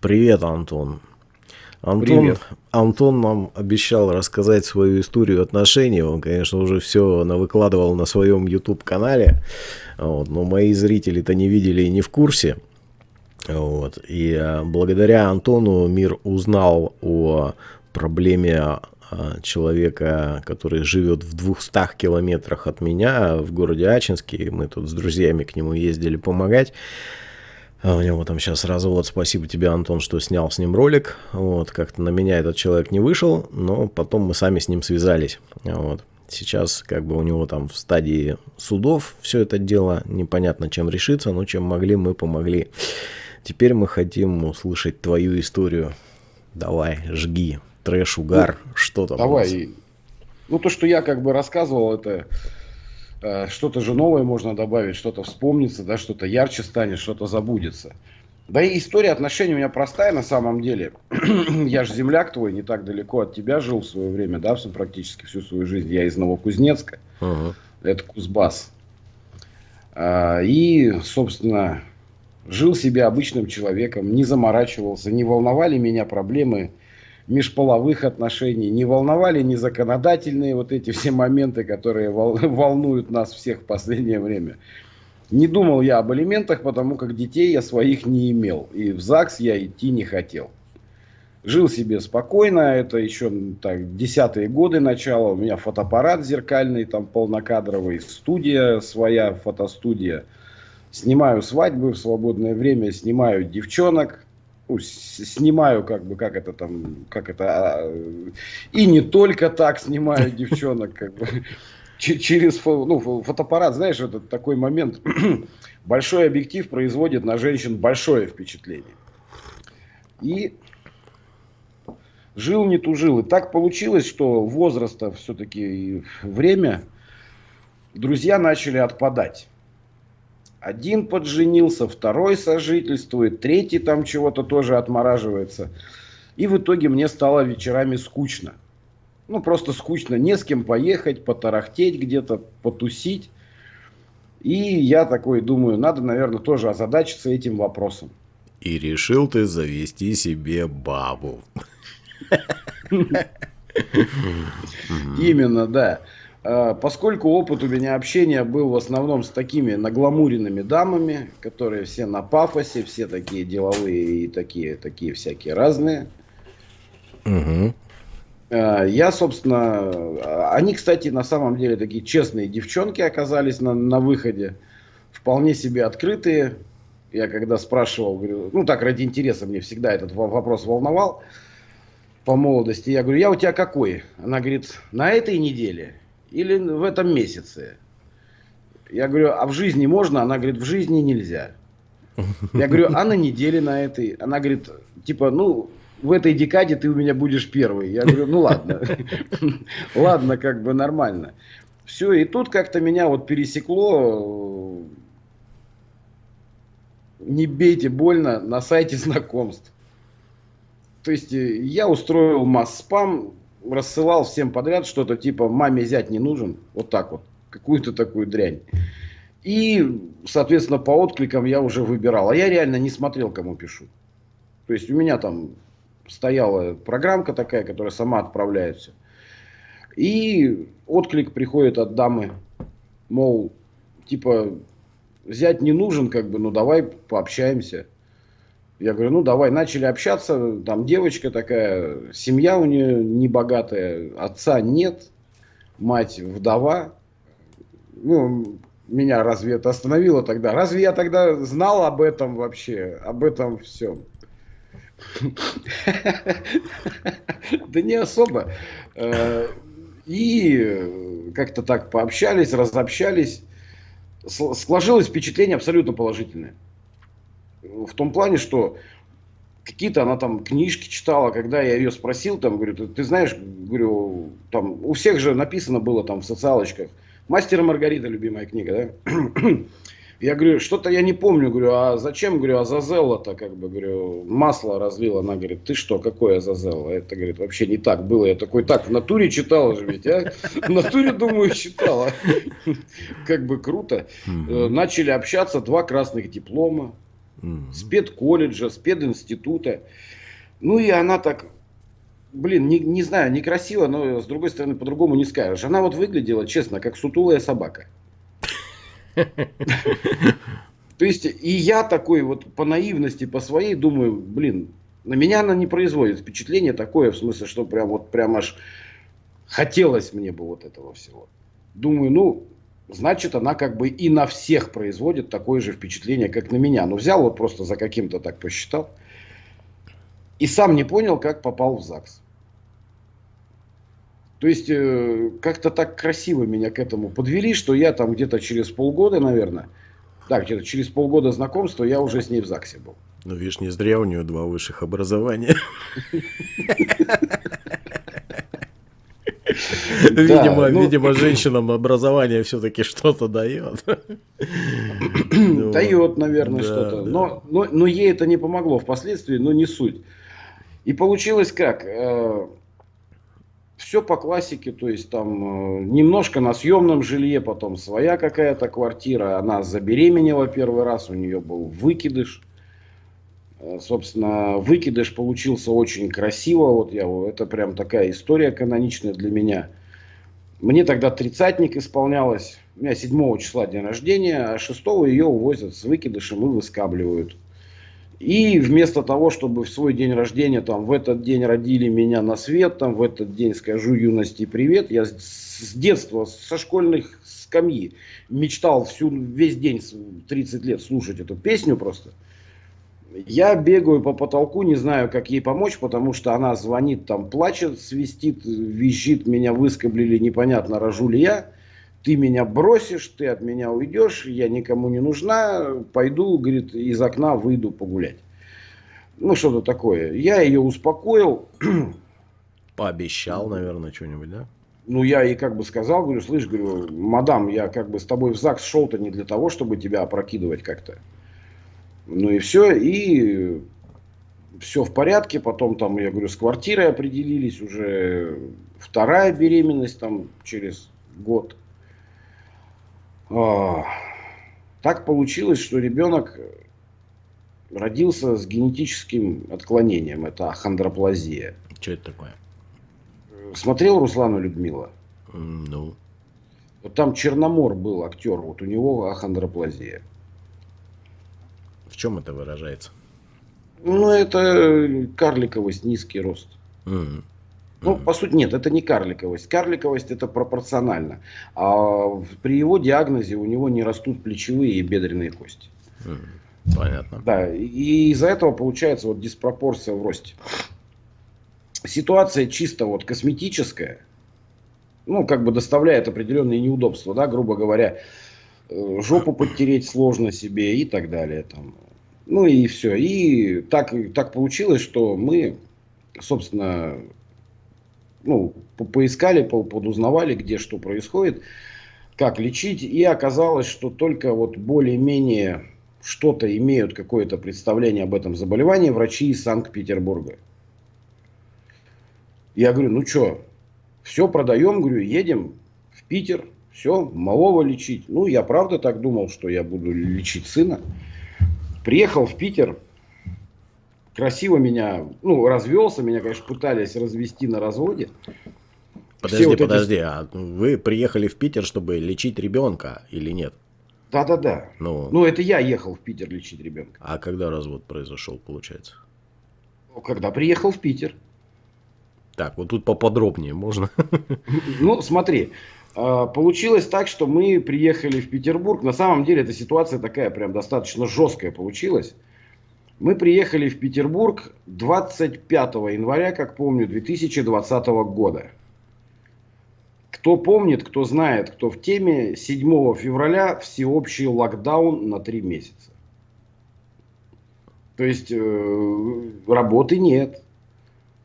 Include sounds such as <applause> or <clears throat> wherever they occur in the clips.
Привет, Антон. Антон, Привет. Антон нам обещал рассказать свою историю отношений. Он, конечно, уже все выкладывал на своем YouTube-канале. Вот, но мои зрители-то не видели и не в курсе. Вот. И а, благодаря Антону мир узнал о проблеме а, человека, который живет в 200 километрах от меня в городе Ачинске. Мы тут с друзьями к нему ездили помогать. А у него там сейчас развод. Спасибо тебе, Антон, что снял с ним ролик. Вот, как-то на меня этот человек не вышел, но потом мы сами с ним связались. Вот. Сейчас как бы у него там в стадии судов все это дело. Непонятно, чем решиться, но чем могли, мы помогли. Теперь мы хотим услышать твою историю. Давай, жги. Трэш, угар, ну, что там. Давай. Ну, то, что я как бы рассказывал, это что-то же новое можно добавить, что-то вспомнится, да, что-то ярче станет, что-то забудется. Да и история отношений у меня простая на самом деле. <clears throat> я же земляк твой, не так далеко от тебя жил в свое время, да, практически всю свою жизнь. Я из Новокузнецка. Uh-huh. Это Кузбасс. А, и, собственно, жил себе обычным человеком, не заморачивался, не волновали меня проблемы межполовых отношений, не волновали ни законодательные вот эти все моменты, которые волнуют нас всех в последнее время. Не думал я об алиментах, потому как детей я своих не имел. И в ЗАГС я идти не хотел. Жил себе спокойно, это еще так, десятые годы начала. У меня фотоаппарат зеркальный, там полнокадровый, студия своя, фотостудия. Снимаю свадьбы в свободное время, снимаю девчонок снимаю, как бы, как это там, как это, а, и не только так снимаю девчонок, как бы, <laughs> через ну, фотоаппарат, знаешь, это такой момент, <clears throat> большой объектив производит на женщин большое впечатление. И жил, не тужил. И так получилось, что возраста все-таки время друзья начали отпадать. Один подженился, второй сожительствует, третий там чего-то тоже отмораживается. И в итоге мне стало вечерами скучно. Ну, просто скучно. Не с кем поехать, потарахтеть где-то, потусить. И я такой думаю, надо, наверное, тоже озадачиться этим вопросом. И решил ты завести себе бабу. <laughs> Именно, да. А, поскольку опыт у меня общения был в основном с такими нагламуренными дамами, которые все на пафосе, все такие деловые и такие, такие всякие разные. Угу. Я, собственно, они, кстати, на самом деле такие честные девчонки оказались на, на выходе, вполне себе открытые. Я когда спрашивал, говорю, ну так ради интереса мне всегда этот вопрос волновал по молодости. Я говорю, я у тебя какой? Она говорит, на этой неделе или в этом месяце? Я говорю, а в жизни можно? Она говорит, в жизни нельзя. Я говорю, а на неделе на этой? Она говорит, типа, ну, в этой декаде ты у меня будешь первый. Я говорю, ну ладно. <laughs> Ладно, как бы нормально. Все, и тут как-то меня вот пересекло, не бейте больно, на сайте знакомств. То есть э, я устроил масс-спам, рассылал всем подряд что-то типа «маме зять не нужен», вот так вот, какую-то такую дрянь. И, соответственно, по откликам я уже выбирал. А я реально не смотрел, кому пишу. То есть у меня там стояла программка такая, которая сама отправляется. И отклик приходит от дамы, мол, типа, взять не нужен, как бы, ну давай пообщаемся. Я говорю, ну давай, начали общаться, там девочка такая, семья у нее небогатая, отца нет, мать вдова. Ну, меня разве это остановило тогда? Разве я тогда знал об этом вообще, об этом всем? <laughs> Да не особо. Э, и как-то так пообщались, разобщались. Сложилось впечатление абсолютно положительное в том плане, что какие-то она там книжки читала, когда я ее спросил, там, говорю, ты, ты знаешь, говорю, там, у всех же написано было там в социалочках, «Мастер и Маргарита» любимая книга, да? <clears throat> Я говорю, что-то я не помню, говорю, а зачем, говорю, Азазелла-то, как бы, говорю, масло разлил. Она говорит, ты что, какое Азазелла? Это, говорит, вообще не так было. Я такой, так, в натуре читала же ведь, а? <laughs> В натуре, думаю, читала. <laughs> Как бы круто. Начали общаться, два красных диплома mm-hmm. спецколледжа, специнститута. Ну и она так, блин, не, не знаю, некрасиво, но с другой стороны по-другому не скажешь. Она вот выглядела, честно, как сутулая собака. То есть и я такой вот по наивности, по своей думаю, блин, на меня она не производит впечатление такое, в смысле, что прям вот прям аж хотелось мне бы вот этого всего. Думаю, ну, значит, она как бы и на всех производит такое же впечатление, как на меня. Но взял вот просто за каким-то так посчитал. И сам не понял, как попал в ЗАГС. То есть, э, как-то так красиво меня к этому подвели, что я там где-то через полгода, наверное, да, где-то через полгода знакомства я уже с ней в ЗАГСе был. Ну, видишь, не зря у нее два высших образования. <laughs> <laughs> Видимо, ну... видимо, <clears throat> женщинам образование все-таки что-то дает. <clears throat> Дает, наверное, что-то. Но, но, но ей это не помогло впоследствии, но не суть. И получилось как? Э, все по классике, то есть там э, немножко на съемном жилье, потом своя какая-то квартира. Она забеременела первый раз, у нее был выкидыш. Э, собственно, выкидыш получился очень красиво. Вот я, это прям такая история каноничная для меня. Мне тогда тридцатник исполнялось. У меня 7 числа день рождения, а 6 ее увозят с выкидышем и выскабливают. И вместо того, чтобы в свой день рождения, там, в этот день родили меня на свет, там, в этот день скажу юности привет, я с детства, со школьных скамьи мечтал всю, весь день, 30 лет слушать эту песню просто – я бегаю по потолку, не знаю, как ей помочь, потому что она звонит, там плачет, свистит, визжит, меня выскоблили, непонятно, рожу ли я. Ты меня бросишь, ты от меня уйдешь, я никому не нужна, пойду, говорит, из окна выйду погулять. Ну, что-то такое. Я ее успокоил. <clears throat> Пообещал, наверное, что-нибудь, да? Ну, я ей как бы сказал, говорю, слышь, говорю, мадам, я как бы с тобой в ЗАГС шел-то не для того, чтобы тебя опрокидывать как-то. Ну и все, и все в порядке. Потом там, я говорю, с квартирой определились, уже вторая беременность там через год. А, так получилось, что ребенок родился с генетическим отклонением. Это ахондроплазия. Что это такое? Смотрел Руслану Людмила? Ну. Вот там Черномор был актер, вот у него ахондроплазия чем это выражается? Ну, это карликовость, низкий рост. Mm-hmm. Ну, по сути, нет, это не карликовость. Карликовость это пропорционально. А при его диагнозе у него не растут плечевые и бедренные кости. Mm, понятно. Да, и из-за этого получается вот диспропорция в росте. Ситуация чисто вот косметическая, ну, как бы доставляет определенные неудобства, да, грубо говоря, э, жопу подтереть сложно себе и так далее. Там. Ну и все. И так, так получилось, что мы, собственно, ну, поискали, подузнавали, где что происходит, как лечить. И оказалось, что только вот более-менее что-то имеют какое-то представление об этом заболевании врачи из Санкт-Петербурга. Я говорю, ну что, все продаем, говорю, едем в Питер, все, малого лечить. Ну, я правда так думал, что я буду лечить сына. Приехал в Питер, красиво меня, ну, развелся, меня, конечно, пытались развести на разводе. Подожди, вот подожди, эти... а вы приехали в Питер, чтобы лечить ребенка или нет? Да-да-да. Ну, ну, это я ехал в Питер лечить ребенка. А когда развод произошел, получается? Когда приехал в Питер. Так, вот тут поподробнее можно? Ну, смотри, получилось так, что мы приехали в Петербург. На самом деле эта ситуация такая прям достаточно жесткая получилась. Мы приехали в Петербург 25 января, как помню, 2020 года. Кто помнит, кто знает, кто в теме, 7 февраля всеобщий локдаун на 3 месяца. То есть э, работы нет,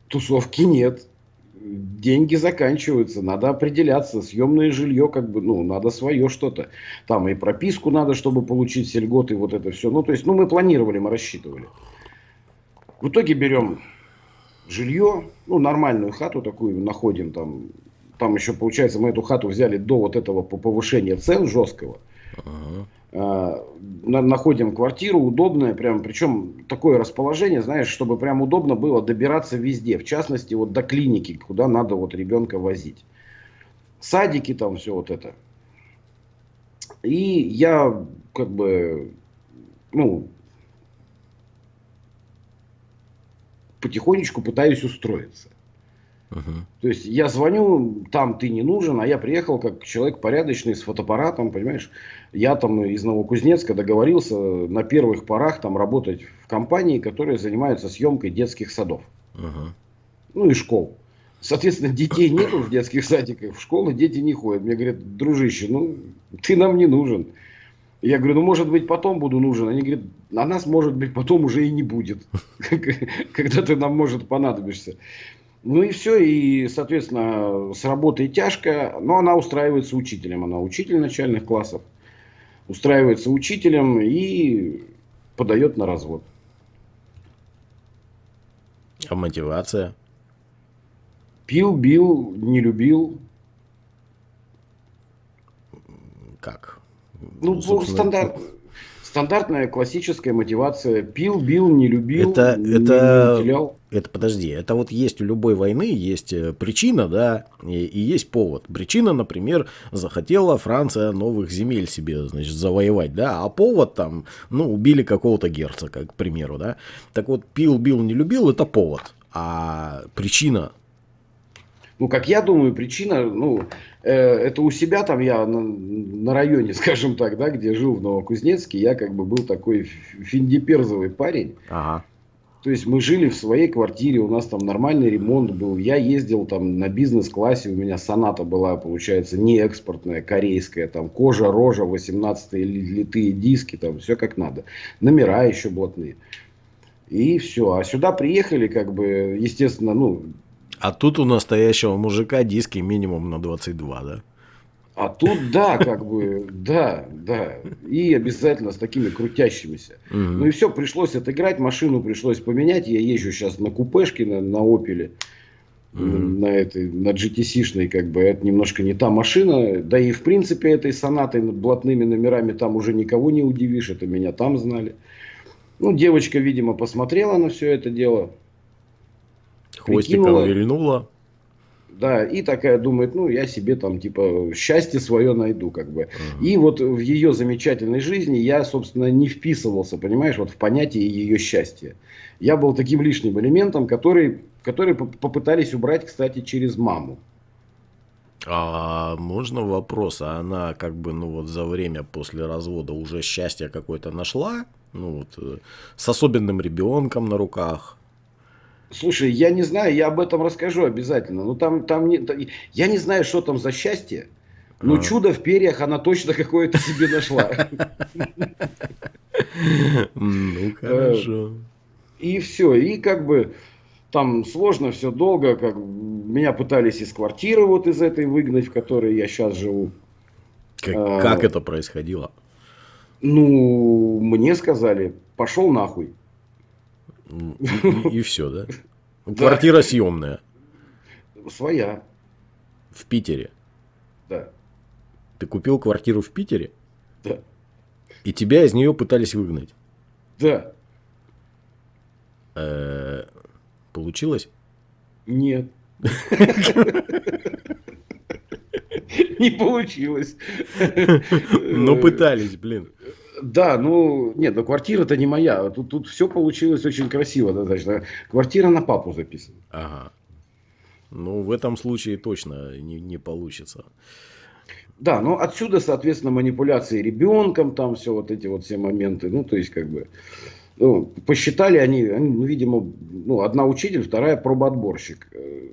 тусовки нет, деньги заканчиваются, надо определяться, съемное жилье, как бы, ну, надо свое что-то. Там и прописку надо, чтобы получить все льготы, вот это все. Ну, то есть, ну, мы планировали, мы рассчитывали. В итоге берем жилье, ну, нормальную хату такую находим там. Там еще, получается, мы эту хату взяли до вот этого повышения цен жесткого. Ага. Находим квартиру удобное, прям, причем такое расположение, знаешь, чтобы прям удобно было добираться везде, в частности, вот до клиники, куда надо вот ребенка возить. Садики там, все вот это. И я как бы, ну, потихонечку пытаюсь устроиться. Uh-huh. То есть я звоню, там ты не нужен, а я приехал как человек порядочный с фотоаппаратом, понимаешь. Я там из Новокузнецка договорился на первых порах там работать в компании, которая занимается съемкой детских садов. Uh-huh. Ну и школ. Соответственно, детей нету в детских садиках, в школы дети не ходят. Мне говорят, дружище, ну ты нам не нужен. Я говорю, ну может быть потом буду нужен. Они говорят, а нас может быть потом уже и не будет, <laughs> когда ты нам может понадобишься. Ну и все, и, соответственно, с работой тяжко, но она устраивается учителем. Она учитель начальных классов, устраивается учителем и подает на развод. А мотивация? Пил, бил, не любил. Как? Ну, Собственно... стандарт, стандартная классическая мотивация. Пил, бил, не любил, это, не, это, не Это, подожди, это вот есть у любой войны, есть э, причина, да, и, и есть повод. Причина, например, захотела Франция новых земель себе, значит, завоевать, да, а повод там, ну, убили какого-то герцога, к примеру, да. Так вот, пил, бил, не любил, это повод. А причина ну, как я думаю, причина, ну, э, это у себя там я на, на районе, <laughs> скажем так, да, где жил в Новокузнецке, я как бы был такой финдиперзовый парень. Ага. То есть мы жили в своей квартире, у нас там нормальный ремонт был. Я ездил там на бизнес-классе, у меня соната была, получается, не экспортная, корейская, там кожа, рожа, 18 литые диски, там все как надо. Номера еще блатные. И все. А сюда приехали, как бы, естественно, ну, а тут у настоящего мужика диски минимум на 22, да? А тут да, как бы, да, да. И обязательно с такими крутящимися. Угу. Ну и все, пришлось отыграть, машину пришлось поменять. Я езжу сейчас на купешке, на, на Опеле, угу. на этой, на GTC-шной, как бы, это немножко не та машина. Да и в принципе этой сонатой блатными номерами там уже никого не удивишь, это меня там знали. Ну, девочка, видимо, посмотрела на все это дело, Хвостиком вильнула. Да, и такая думает, ну, я себе там, типа, счастье свое найду, как бы. Uh-huh. И вот в ее замечательной жизни я, собственно, не вписывался, понимаешь, вот в понятие ее счастья. Я был таким лишним элементом, который, который попытались убрать, кстати, через маму. А можно вопрос, а она как бы, ну вот за время после развода уже счастье какое-то нашла? Ну вот, э, с особенным ребенком на руках? Слушай, я не знаю, я об этом расскажу обязательно. Ну там, там не, я не знаю, что там за счастье. Но а. чудо в перьях она точно какое-то себе нашла. Ну хорошо. И все, и как бы там сложно, все долго, как меня пытались из квартиры вот из этой выгнать, в которой я сейчас живу. Как, а, как это происходило? Ну, мне сказали, пошел нахуй. И, и, все, да? Квартира съемная. Своя. В Питере. Да. Ты купил квартиру в Питере? Да. И тебя из нее пытались выгнать? Да. Э -э получилось? Нет. <laughs> Не получилось. Но пытались, блин. Да, ну, нет, ну квартира-то не моя. Тут, тут все получилось очень красиво достаточно. Квартира на папу записана. Ага. Ну, в этом случае точно не, не получится. Да, ну отсюда, соответственно, манипуляции ребенком, там все вот эти вот все моменты. Ну, то есть, как бы, ну, посчитали они, они ну, видимо, ну, одна учитель, вторая пробоотборщик. Э,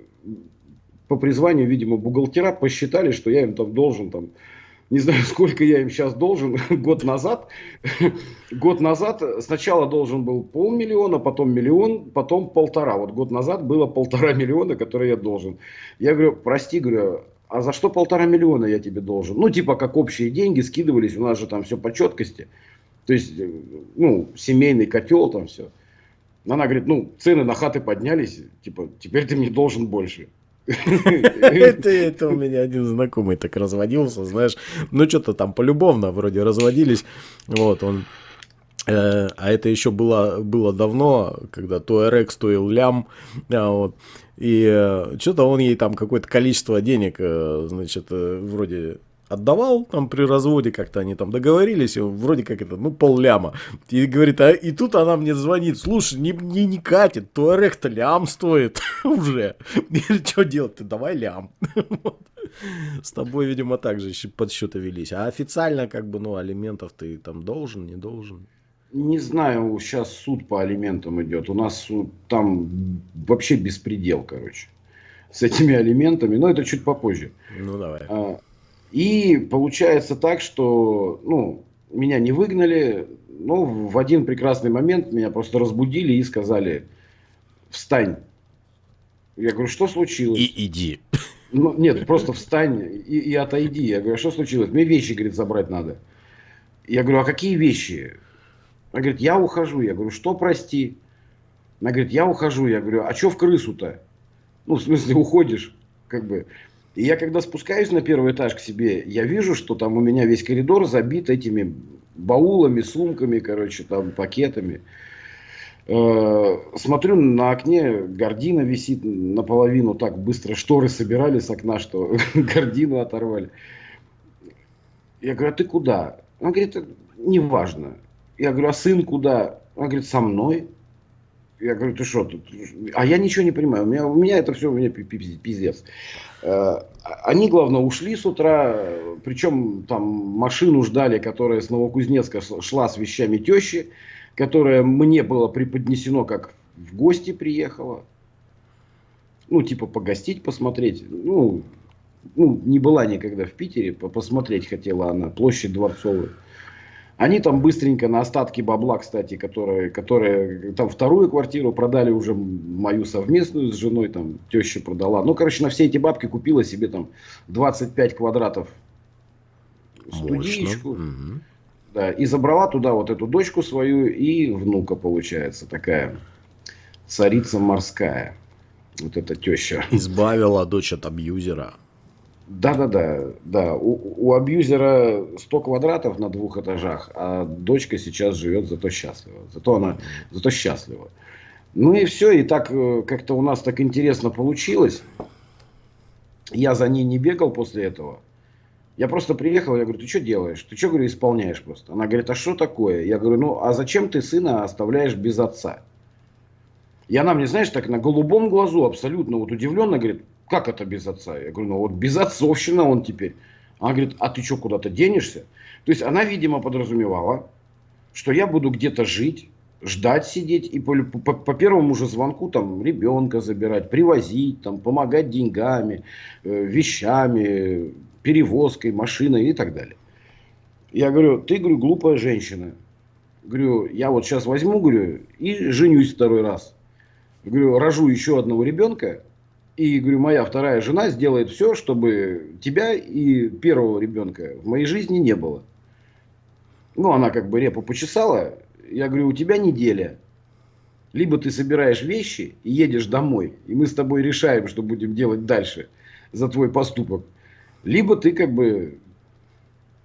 по призванию, видимо, бухгалтера посчитали, что я им там должен там не знаю, <laughs> сколько я им сейчас должен, <laughs> год назад, <laughs> год назад сначала должен был полмиллиона, потом миллион, потом полтора. Вот год назад было полтора миллиона, которые я должен. Я говорю, прости, говорю, а за что полтора миллиона я тебе должен? Ну, типа, как общие деньги скидывались, у нас же там все по четкости. То есть, ну, семейный котел там все. Она говорит, ну, цены на хаты поднялись, типа, теперь ты мне должен больше. Это, это у меня один знакомый так разводился, знаешь. Ну, что-то там полюбовно вроде разводились. Вот, он э, а это еще было, было давно, когда Туарек стоил лям, а, вот, и э, что-то он ей там какое-то количество денег, э, значит, вроде отдавал там при разводе, как-то они там договорились, вроде как это, ну, пол ляма. И говорит, а и тут она мне звонит, слушай, не, не, не катит, туарег-то лям стоит <laughs> уже. Что делать-то, давай лям. <laughs> С тобой, видимо, так же подсчеты велись. А официально, как бы, ну, алиментов ты там должен, не должен? Не знаю, сейчас суд по алиментам идет. У нас там вообще беспредел, короче, с этими алиментами. Но это чуть попозже. Ну, давай. А, и получается так, что ну, меня не выгнали, но в один прекрасный момент меня просто разбудили и сказали, встань. Я говорю, что случилось? И иди. Ну, нет, просто встань и, и отойди. Я говорю, что случилось? Мне вещи, говорит, забрать надо. Я говорю, а какие вещи? Она говорит, я ухожу. Я говорю, что прости? Она говорит, я ухожу. Я говорю, а что в крысу-то? Ну, в смысле, уходишь, как бы. И я когда спускаюсь на первый этаж к себе, я вижу, что там у меня весь коридор забит этими баулами, сумками, короче, там пакетами. Э, смотрю на окне, гордина висит наполовину, так быстро шторы собирали с окна, что <laughs> гордину оторвали. Я говорю, а ты куда? Она говорит, неважно. Я говорю, а сын куда? Она говорит, со мной. Я говорю, ты что тут? А я ничего не понимаю. У меня, у меня это все у меня пиздец. Э, они, главное, ушли с утра, причем там машину ждали, которая с Новокузнецка шла с вещами тещи, которая мне было преподнесено, как в гости приехала. Ну, типа погостить, посмотреть. Ну, ну, не была никогда в Питере, посмотреть хотела она, площадь Дворцовую. Они там быстренько на остатки бабла, кстати, которые, которые там вторую квартиру продали уже мою совместную с женой, там теща продала. Ну, короче, на все эти бабки купила себе там 25 квадратов студичку. Угу. Да, и забрала туда вот эту дочку свою и внука, получается, такая царица морская. Вот эта теща. Избавила дочь от абьюзера. Да, да, да, да. У, у абьюзера 100 квадратов на двух этажах, а дочка сейчас живет зато счастлива. Зато она, зато счастлива. Ну и все, и так э, как-то у нас так интересно получилось. Я за ней не бегал после этого. Я просто приехал, я говорю, ты что делаешь? Ты что, говорю, исполняешь просто? Она говорит, а что такое? Я говорю, ну, а зачем ты сына оставляешь без отца? И она мне, знаешь, так на голубом глазу абсолютно вот удивленно говорит, как это без отца? Я говорю, ну вот без отцовщина он теперь. Она говорит, а ты что, куда-то денешься? То есть она, видимо, подразумевала, что я буду где-то жить, ждать сидеть и по, по, по первому же звонку там ребенка забирать, привозить, там, помогать деньгами, э, вещами, перевозкой, машиной и так далее. Я говорю, ты, говорю, глупая женщина. Говорю, я вот сейчас возьму, говорю, и женюсь второй раз. Говорю, рожу еще одного ребенка, и, говорю, моя вторая жена сделает все, чтобы тебя и первого ребенка в моей жизни не было. Ну, она как бы репу почесала. Я говорю, у тебя неделя. Либо ты собираешь вещи и едешь домой, и мы с тобой решаем, что будем делать дальше за твой поступок. Либо ты как бы,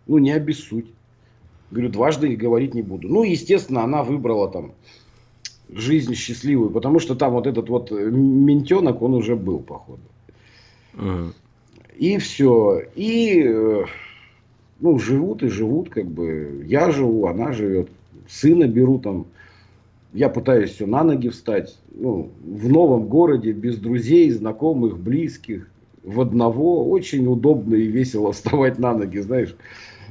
ну, не обессудь. Говорю, дважды говорить не буду. Ну, естественно, она выбрала там жизнь счастливую, потому что там вот этот вот ментенок, он уже был, походу. И все. И, э, ну, живут и живут, как бы. Я живу, она живет. Сына беру там. Я пытаюсь все на ноги встать. Ну, в новом городе, без друзей, знакомых, близких. В одного. Очень удобно и весело <laughs> вставать на ноги, знаешь.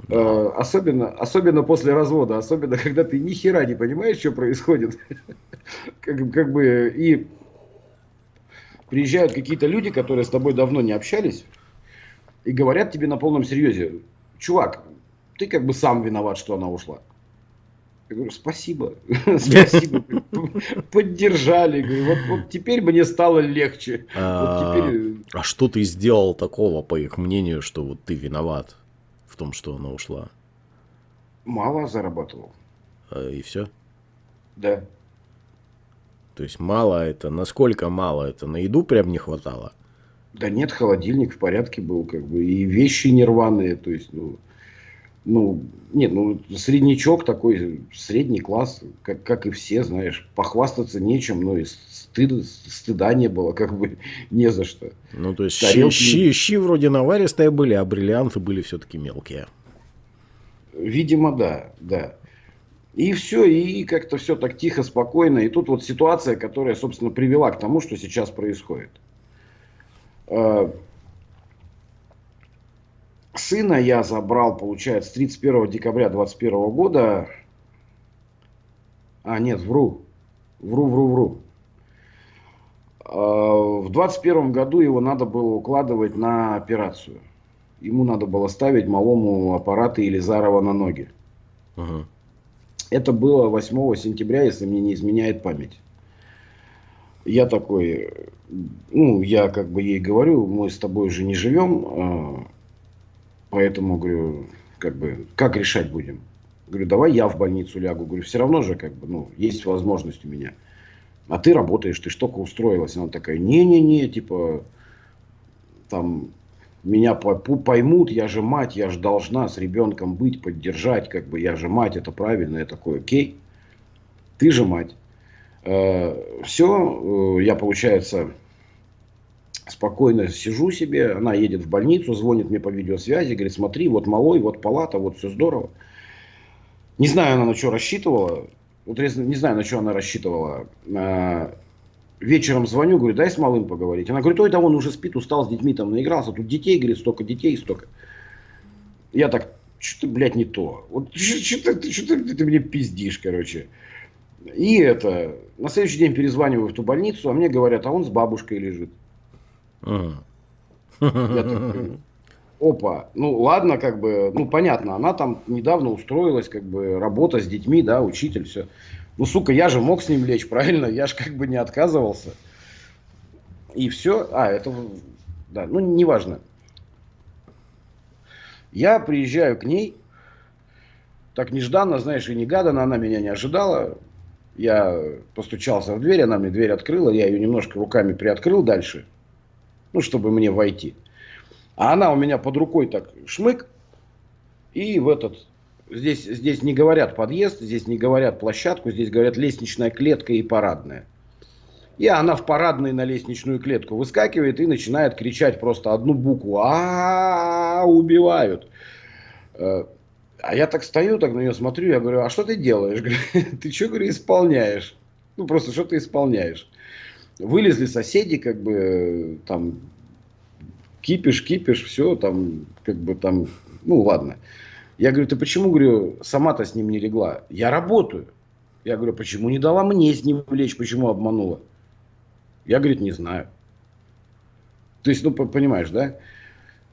Э, особенно, особенно после развода, особенно когда ты ни хера не понимаешь, что происходит. <laughs> как, как бы и приезжают какие-то люди, которые с тобой давно не общались, и говорят тебе на полном серьезе, чувак, ты как бы сам виноват, что она ушла. Я говорю, спасибо, <laughs> спасибо, <laughs> поддержали. Говорю, вот, вот теперь мне стало легче. А, вот теперь... а что ты сделал такого, по их мнению, что вот ты виноват? в том, что она ушла? Мало зарабатывал. А, и все? Да. То есть мало это, насколько мало это? На еду прям не хватало? Да нет, холодильник в порядке был, как бы, и вещи нерваные, то есть, ну, ну, нет, ну, среднячок такой, средний класс, как, как и все, знаешь, похвастаться нечем, но и стыд, стыда не было, как бы, <laughs> не за что. Ну, то есть, Тарелки... щи, щи вроде наваристые были, а бриллианты были все-таки мелкие. Видимо, да, да. И все, и как-то все так тихо, спокойно. И тут вот ситуация, которая, собственно, привела к тому, что сейчас происходит. Сына я забрал, получается, 31 декабря 2021 года. А, нет, вру. Вру, вру, вру. А, в 21 году его надо было укладывать на операцию. Ему надо было ставить малому аппараты Елизарова на ноги. Ага. Это было 8 сентября, если мне не изменяет память. Я такой, ну, я как бы ей говорю, мы с тобой уже не живем, а, поэтому, говорю, как бы, как решать будем? Говорю, давай я в больницу лягу. Говорю, все равно же, как бы, ну, есть возможность у меня. А ты работаешь, ты что-то устроилась. Она такая, не-не-не, типа, там, меня поймут, я же мать, я же должна с ребенком быть, поддержать, как бы я же мать, это правильно, я такой, окей, ты же мать. Э, Все, э, я, получается, спокойно сижу себе, она едет в больницу, звонит мне по видеосвязи, говорит, смотри, вот малой, вот палата, вот все здорово. Не знаю, она на что рассчитывала, вот не знаю, на что она рассчитывала. Э, вечером звоню, говорю, дай с малым поговорить. Она говорит, ой, да он уже спит, устал с детьми, там наигрался. Тут детей, говорит, столько детей, столько. Я так, что-то, блядь, не то. Вот <laughs> что-то, что-то ты, ты мне пиздишь, короче. И это, на следующий день перезваниваю в ту больницу, а мне говорят, а он с бабушкой лежит. Такой, опа, ну ладно, как бы, ну понятно, она там недавно устроилась, как бы, работа с детьми, да, учитель, все. Ну, сука, я же мог с ним лечь, <laughs> правильно? Я же как бы не отказывался. И все. А, это... Да, ну, неважно. Я приезжаю к ней. Так нежданно, знаешь, и негаданно. Она меня не ожидала. Я постучался в дверь, она мне дверь открыла. Я ее немножко руками приоткрыл дальше. Ну, чтобы мне войти. А она у меня под рукой так шмык. И в этот Здесь, здесь не говорят подъезд, здесь не говорят площадку, здесь говорят лестничная клетка и парадная. И она в парадной на лестничную клетку выскакивает и начинает кричать просто одну букву. А, убивают. Э, а я так стою, так на нее смотрю, я говорю, а что ты делаешь? <laughs> Ты что, говорю, исполняешь? Ну, просто что ты исполняешь? Вылезли соседи, как бы, там, кипиш, кипиш, все, там, как бы, там, ну, ладно. Я говорю, ты почему, говорю, сама-то с ним не легла? Я работаю. Я говорю, почему не дала мне с ним лечь, почему обманула? Я, говорит, не знаю. То есть, ну, понимаешь, да?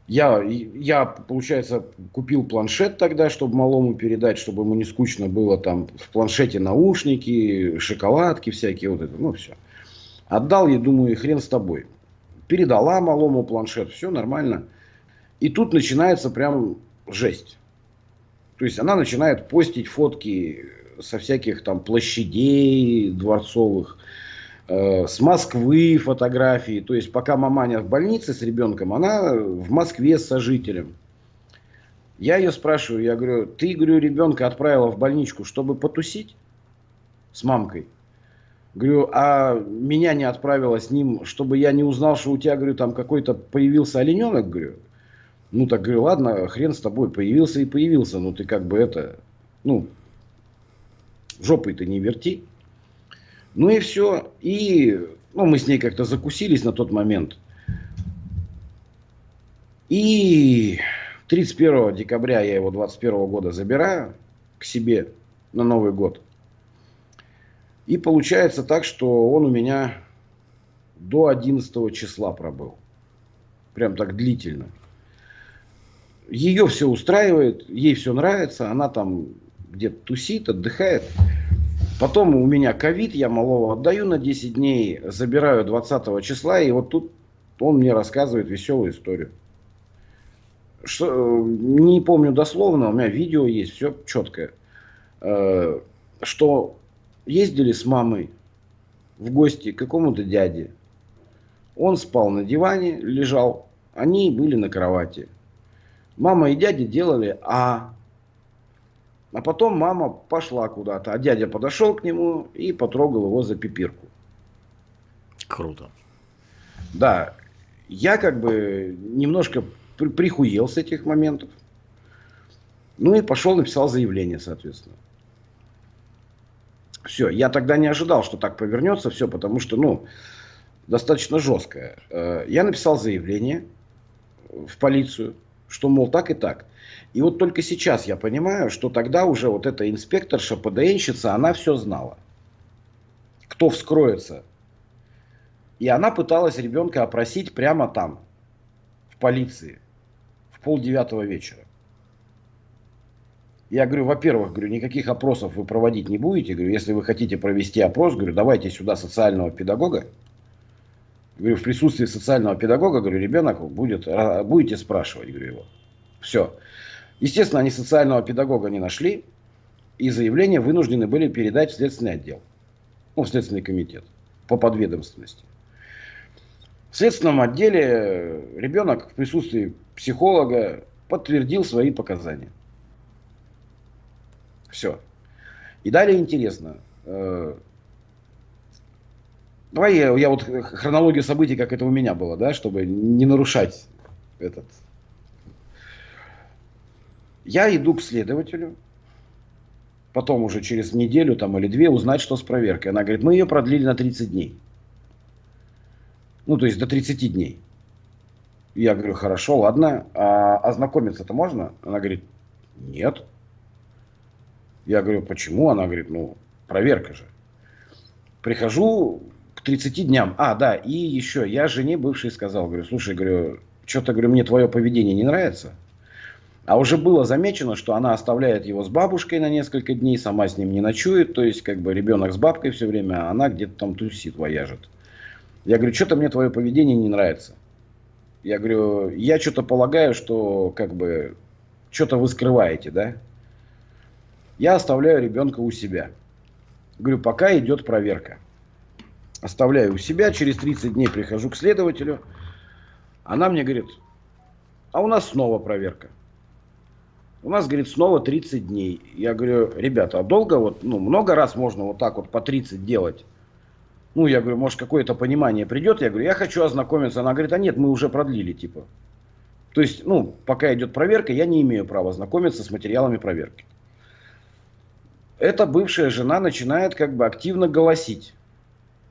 Я, я, получается, купил планшет тогда, чтобы малому передать, чтобы ему не скучно было там в планшете наушники, шоколадки всякие, вот это, ну, все. Отдал ей, думаю, и хрен с тобой. Передала малому планшет, все нормально. И тут начинается прям жесть. То есть она начинает постить фотки со всяких там площадей дворцовых, э, с Москвы фотографии. То есть пока маманя в больнице с ребенком, она в Москве с сожителем. Я ее спрашиваю, я говорю, ты, говорю, ребенка отправила в больничку, чтобы потусить с мамкой? Говорю, а меня не отправила с ним, чтобы я не узнал, что у тебя, говорю, там какой-то появился олененок, говорю. Ну, так говорю, ладно, хрен с тобой, появился и появился, но ты как бы это, ну, жопой ты не верти. Ну и все. И, ну, мы с ней как-то закусились на тот момент. И 31 декабря я его 21 года забираю к себе на Новый год. И получается так, что он у меня до 11 числа пробыл. Прям так длительно ее все устраивает, ей все нравится, она там где-то тусит, отдыхает. Потом у меня ковид, я малого отдаю на 10 дней, забираю 20 числа, и вот тут он мне рассказывает веселую историю. Что, не помню дословно, у меня видео есть, все четкое. Э, что ездили с мамой в гости к какому-то дяде. Он спал на диване, лежал. Они были на кровати. Мама и дядя делали А. А потом мама пошла куда-то, а дядя подошел к нему и потрогал его за пипирку. Круто. Да, я как бы немножко при прихуел с этих моментов. Ну и пошел, написал заявление, соответственно. Все, я тогда не ожидал, что так повернется все, потому что, ну, достаточно жесткое. Э, я написал заявление в полицию, что, мол, так и так. И вот только сейчас я понимаю, что тогда уже вот эта инспекторша, ПДНщица, она все знала. Кто вскроется. И она пыталась ребенка опросить прямо там, в полиции, в полдевятого вечера. Я говорю, во-первых, говорю, никаких опросов вы проводить не будете. Говорю, если вы хотите провести опрос, говорю, давайте сюда социального педагога. Говорю, в присутствии социального педагога, говорю, ребенок будет, будете спрашивать, говорю, его. Все. Естественно, они социального педагога не нашли, и заявление вынуждены были передать в следственный отдел, ну, в следственный комитет по подведомственности. В следственном отделе ребенок в присутствии психолога подтвердил свои показания. Все. И далее интересно. Э, давай я, я вот хронологию событий, как это у меня было, да, чтобы не нарушать этот я иду к следователю, потом уже через неделю там, или две узнать, что с проверкой. Она говорит, мы ее продлили на 30 дней. Ну, то есть до 30 дней. Я говорю, хорошо, ладно, а ознакомиться-то можно? Она говорит, нет. Я говорю, почему? Она говорит, ну, проверка же. Прихожу к 30 дням. А, да, и еще, я жене бывшей сказал, говорю, слушай, говорю, что-то, говорю, мне твое поведение не нравится. А уже было замечено, что она оставляет его с бабушкой на несколько дней, сама с ним не ночует, то есть как бы ребенок с бабкой все время, а она где-то там тусит, вояжет. Я говорю, что-то мне твое поведение не нравится. Я говорю, я что-то полагаю, что как бы что-то вы скрываете, да? Я оставляю ребенка у себя. Говорю, пока идет проверка. Оставляю у себя, через 30 дней прихожу к следователю. Она мне говорит, а у нас снова проверка. У нас, говорит, снова 30 дней. Я говорю, ребята, а долго вот, ну, много раз можно вот так вот по 30 делать? Ну, я говорю, может, какое-то понимание придет? Я говорю, я хочу ознакомиться. Она говорит, а нет, мы уже продлили, типа. То есть, ну, пока идет проверка, я не имею права знакомиться с материалами проверки. Эта бывшая жена начинает как бы активно голосить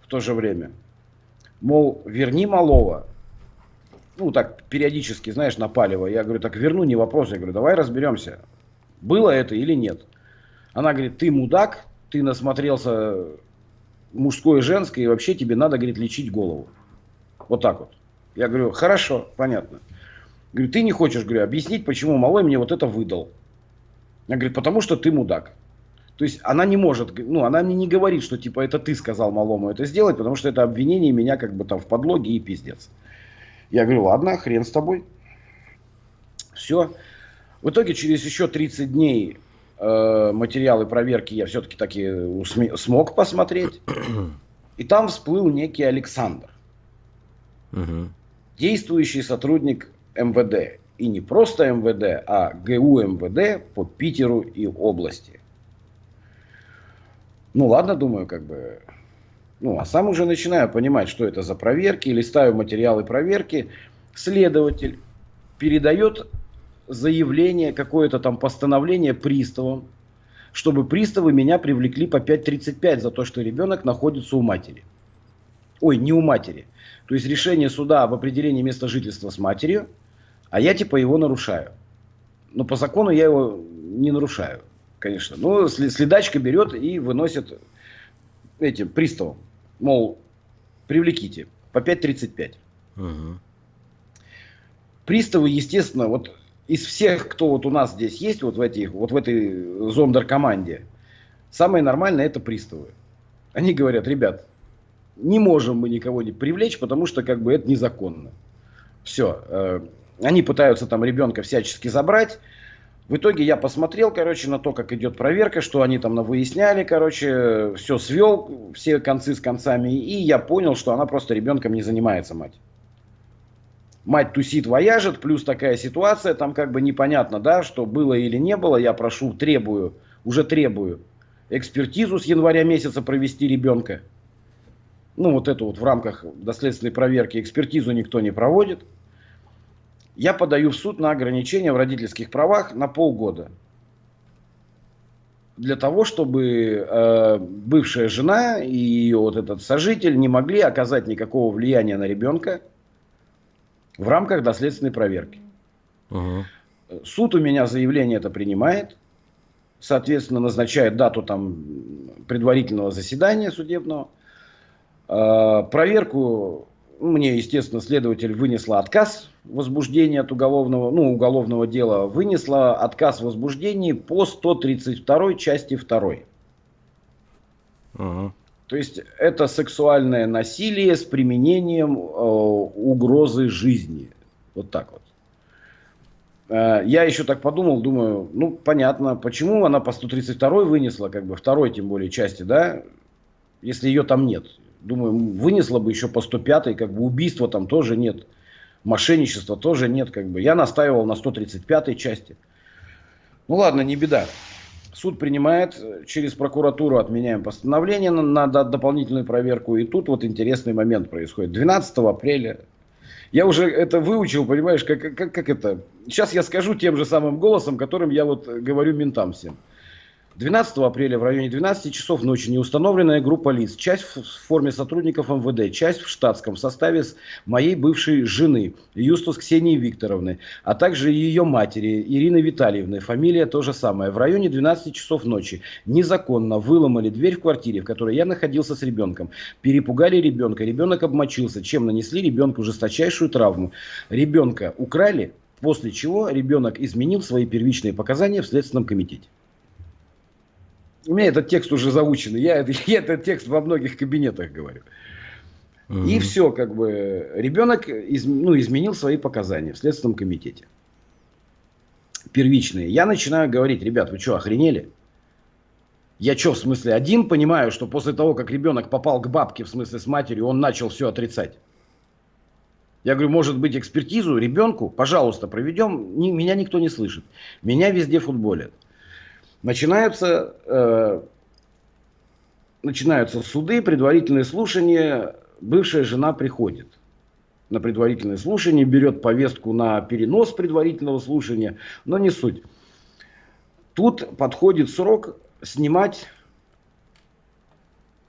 в то же время. Мол, верни малого, ну, так, периодически, знаешь, напаливая. Я говорю, так верну, не вопрос. Я говорю, давай разберемся, было это или нет. Она говорит, ты мудак, ты насмотрелся мужское и женское, и вообще тебе надо, говорит, лечить голову. Вот так вот. Я говорю, хорошо, понятно. Говорю, ты не хочешь, говорю, объяснить, почему малой мне вот это выдал. Я говорю, потому что ты мудак. То есть она не может, ну, она мне не говорит, что типа это ты сказал малому это сделать, потому что это обвинение меня как бы там в подлоге и пиздец. Я говорю, ладно, хрен с тобой. Все. В итоге через еще 30 дней э, материалы проверки я все-таки таки смог посмотреть. И там всплыл некий Александр. Угу. Действующий сотрудник МВД. И не просто МВД, а ГУ МВД по Питеру и области. Ну ладно, думаю, как бы ну, а сам уже начинаю понимать, что это за проверки, листаю материалы проверки. Следователь передает заявление, какое-то там постановление приставам, чтобы приставы меня привлекли по 5.35 за то, что ребенок находится у матери. Ой, не у матери. То есть решение суда об определении места жительства с матерью, а я типа его нарушаю. Но по закону я его не нарушаю, конечно. Но следачка берет и выносит этим приставам мол, привлеките по 5.35. Угу. Приставы, естественно, вот из всех, кто вот у нас здесь есть, вот в, этих, вот в этой зондер-команде, самое нормальное это приставы. Они говорят, ребят, не можем мы никого не привлечь, потому что как бы это незаконно. Все. Э, они пытаются там ребенка всячески забрать. В итоге я посмотрел, короче, на то, как идет проверка, что они там выясняли, короче, все свел, все концы с концами, и я понял, что она просто ребенком не занимается, мать. Мать тусит, вояжет, плюс такая ситуация, там как бы непонятно, да, что было или не было, я прошу, требую, уже требую экспертизу с января месяца провести ребенка. Ну, вот это вот в рамках доследственной проверки экспертизу никто не проводит я подаю в суд на ограничение в родительских правах на полгода. Для того, чтобы э, бывшая жена и ее вот этот сожитель не могли оказать никакого влияния на ребенка в рамках доследственной проверки. Угу. Суд у меня заявление это принимает, соответственно, назначает дату там предварительного заседания судебного. Э, проверку мне, естественно, следователь вынесла отказ возбуждения от уголовного, ну, уголовного дела, вынесла отказ в возбуждении по 132 части 2. Ага. То есть это сексуальное насилие с применением э, угрозы жизни. Вот так вот. Э, я еще так подумал, думаю, ну понятно, почему она по 132 вынесла, как бы второй тем более части, да, если ее там нет. Думаю, вынесла бы еще по 105, как бы убийства там тоже нет. Мошенничества тоже нет, как бы. Я настаивал на 135 части. Ну ладно, не беда. Суд принимает, через прокуратуру отменяем постановление на, на дополнительную проверку. И тут вот интересный момент происходит. 12 апреля я уже это выучил, понимаешь, как, как, как это. Сейчас я скажу тем же самым голосом, которым я вот говорю ментам всем. 12 апреля в районе 12 часов ночи неустановленная группа лиц, часть в форме сотрудников МВД, часть в штатском составе с моей бывшей жены Юстус Ксении Викторовны, а также ее матери Ирины Витальевны, фамилия то же самое, в районе 12 часов ночи незаконно выломали дверь в квартире, в которой я находился с ребенком, перепугали ребенка, ребенок обмочился, чем нанесли ребенку жесточайшую травму. Ребенка украли, после чего ребенок изменил свои первичные показания в Следственном комитете. У меня этот текст уже заученный. Я, <laughs> я этот текст во многих кабинетах говорю. Угу. И все, как бы, ребенок из, ну, изменил свои показания в Следственном комитете. Первичные. Я начинаю говорить, ребят, вы что, охренели? Я что, в смысле, один понимаю, что после того, как ребенок попал к бабке, в смысле с матерью, он начал все отрицать. Я говорю, может быть, экспертизу ребенку, пожалуйста, проведем. Ни, меня никто не слышит. Меня везде футболят. Начинаются, э, начинаются суды, предварительные слушания. Бывшая жена приходит на предварительное слушание, берет повестку на перенос предварительного слушания, но не суть. Тут подходит срок снимать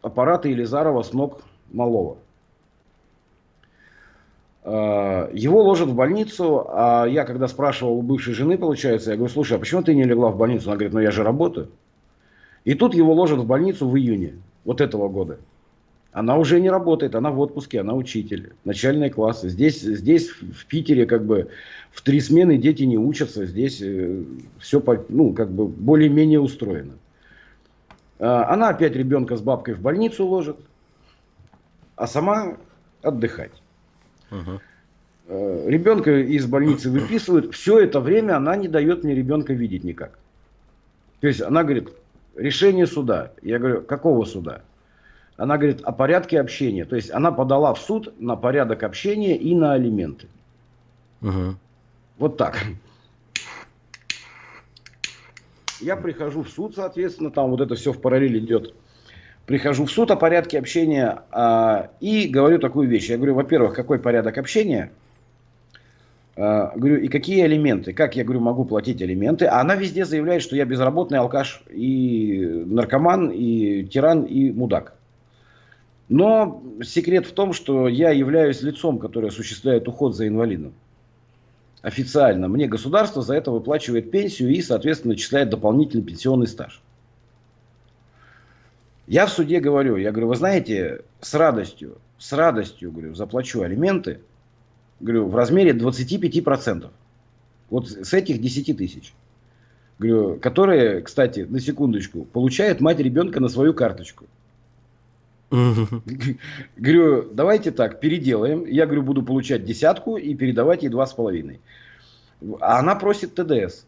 аппараты Елизарова с ног малого. Э, его ложат в больницу, а я когда спрашивал у бывшей жены, получается, я говорю, слушай, а почему ты не легла в больницу? Она говорит, ну я же работаю. И тут его ложат в больницу в июне вот этого года. Она уже не работает, она в отпуске, она учитель, начальные классы. Здесь, здесь в Питере как бы в три смены дети не учатся, здесь э, все ну, как бы более-менее устроено. Э, она опять ребенка с бабкой в больницу ложит, а сама отдыхать. Угу. Ребенка из больницы выписывают. Все это время она не дает мне ребенка видеть никак. То есть она говорит, решение суда. Я говорю, какого суда? Она говорит о порядке общения. То есть она подала в суд на порядок общения и на алименты. Угу. Вот так. Я прихожу в суд, соответственно, там вот это все в параллель идет прихожу в суд о порядке общения а, и говорю такую вещь. Я говорю, во-первых, какой порядок общения? А, говорю, и какие элементы? Как я говорю, могу платить элементы? А она везде заявляет, что я безработный алкаш и наркоман, и тиран, и мудак. Но секрет в том, что я являюсь лицом, которое осуществляет уход за инвалидом. Официально. Мне государство за это выплачивает пенсию и, соответственно, начисляет дополнительный пенсионный стаж. Я в суде говорю, я говорю, вы знаете, с радостью, с радостью, говорю, заплачу алименты, говорю, в размере 25%. Вот с этих 10 тысяч. Говорю, которые, кстати, на секундочку, получает мать ребенка на свою карточку. <laughs> Говорю, давайте так, переделаем. Я, говорю, буду получать десятку и передавать ей два с половиной. А она просит ТДС.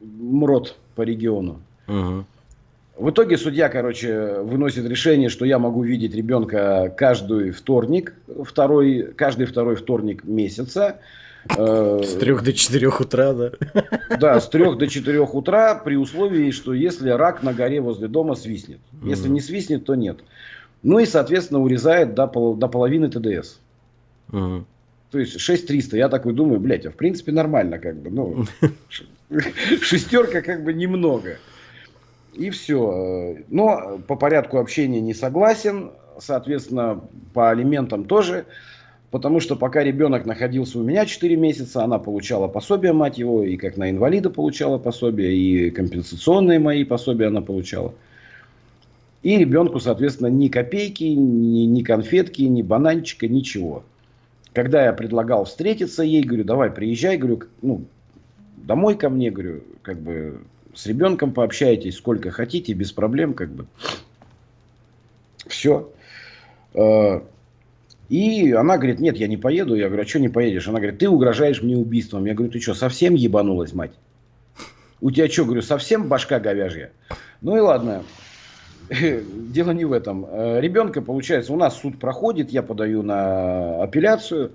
МРОД по региону. Угу. В итоге судья, короче, выносит решение, что я могу видеть ребенка каждый вторник, второй, каждый второй вторник месяца. Э, с трех до четырех утра, да? Да, с трех до четырех утра, при условии, что если рак на горе возле дома свистнет. Если не свистнет, то нет. Ну и, соответственно, урезает до, пол, до половины ТДС. Угу. То есть 6300. Я такой думаю, блядь, а в принципе нормально как бы. Ну, <laughs> шестерка как бы немного. И все. Но по порядку общения не согласен. Соответственно, по алиментам тоже. Потому что пока ребенок находился у меня 4 месяца, она получала пособие, мать его, и как на инвалида получала пособие, и компенсационные мои пособия она получала. И ребенку, соответственно, ни копейки, ни, ни конфетки, ни бананчика, ничего. Когда я предлагал встретиться ей, говорю, давай приезжай, говорю, ну, домой ко мне, говорю, как бы с ребенком пообщайтесь сколько хотите, без проблем, как бы. Все. Э, и она говорит, нет, я не поеду. Я говорю, а что не поедешь? Она говорит, ты угрожаешь мне убийством. Я говорю, ты что, совсем ебанулась, мать? У тебя что, говорю, совсем башка говяжья? Ну и ладно. <laughs> Дело не в этом. Э, ребенка, получается, у нас суд проходит, я подаю на апелляцию.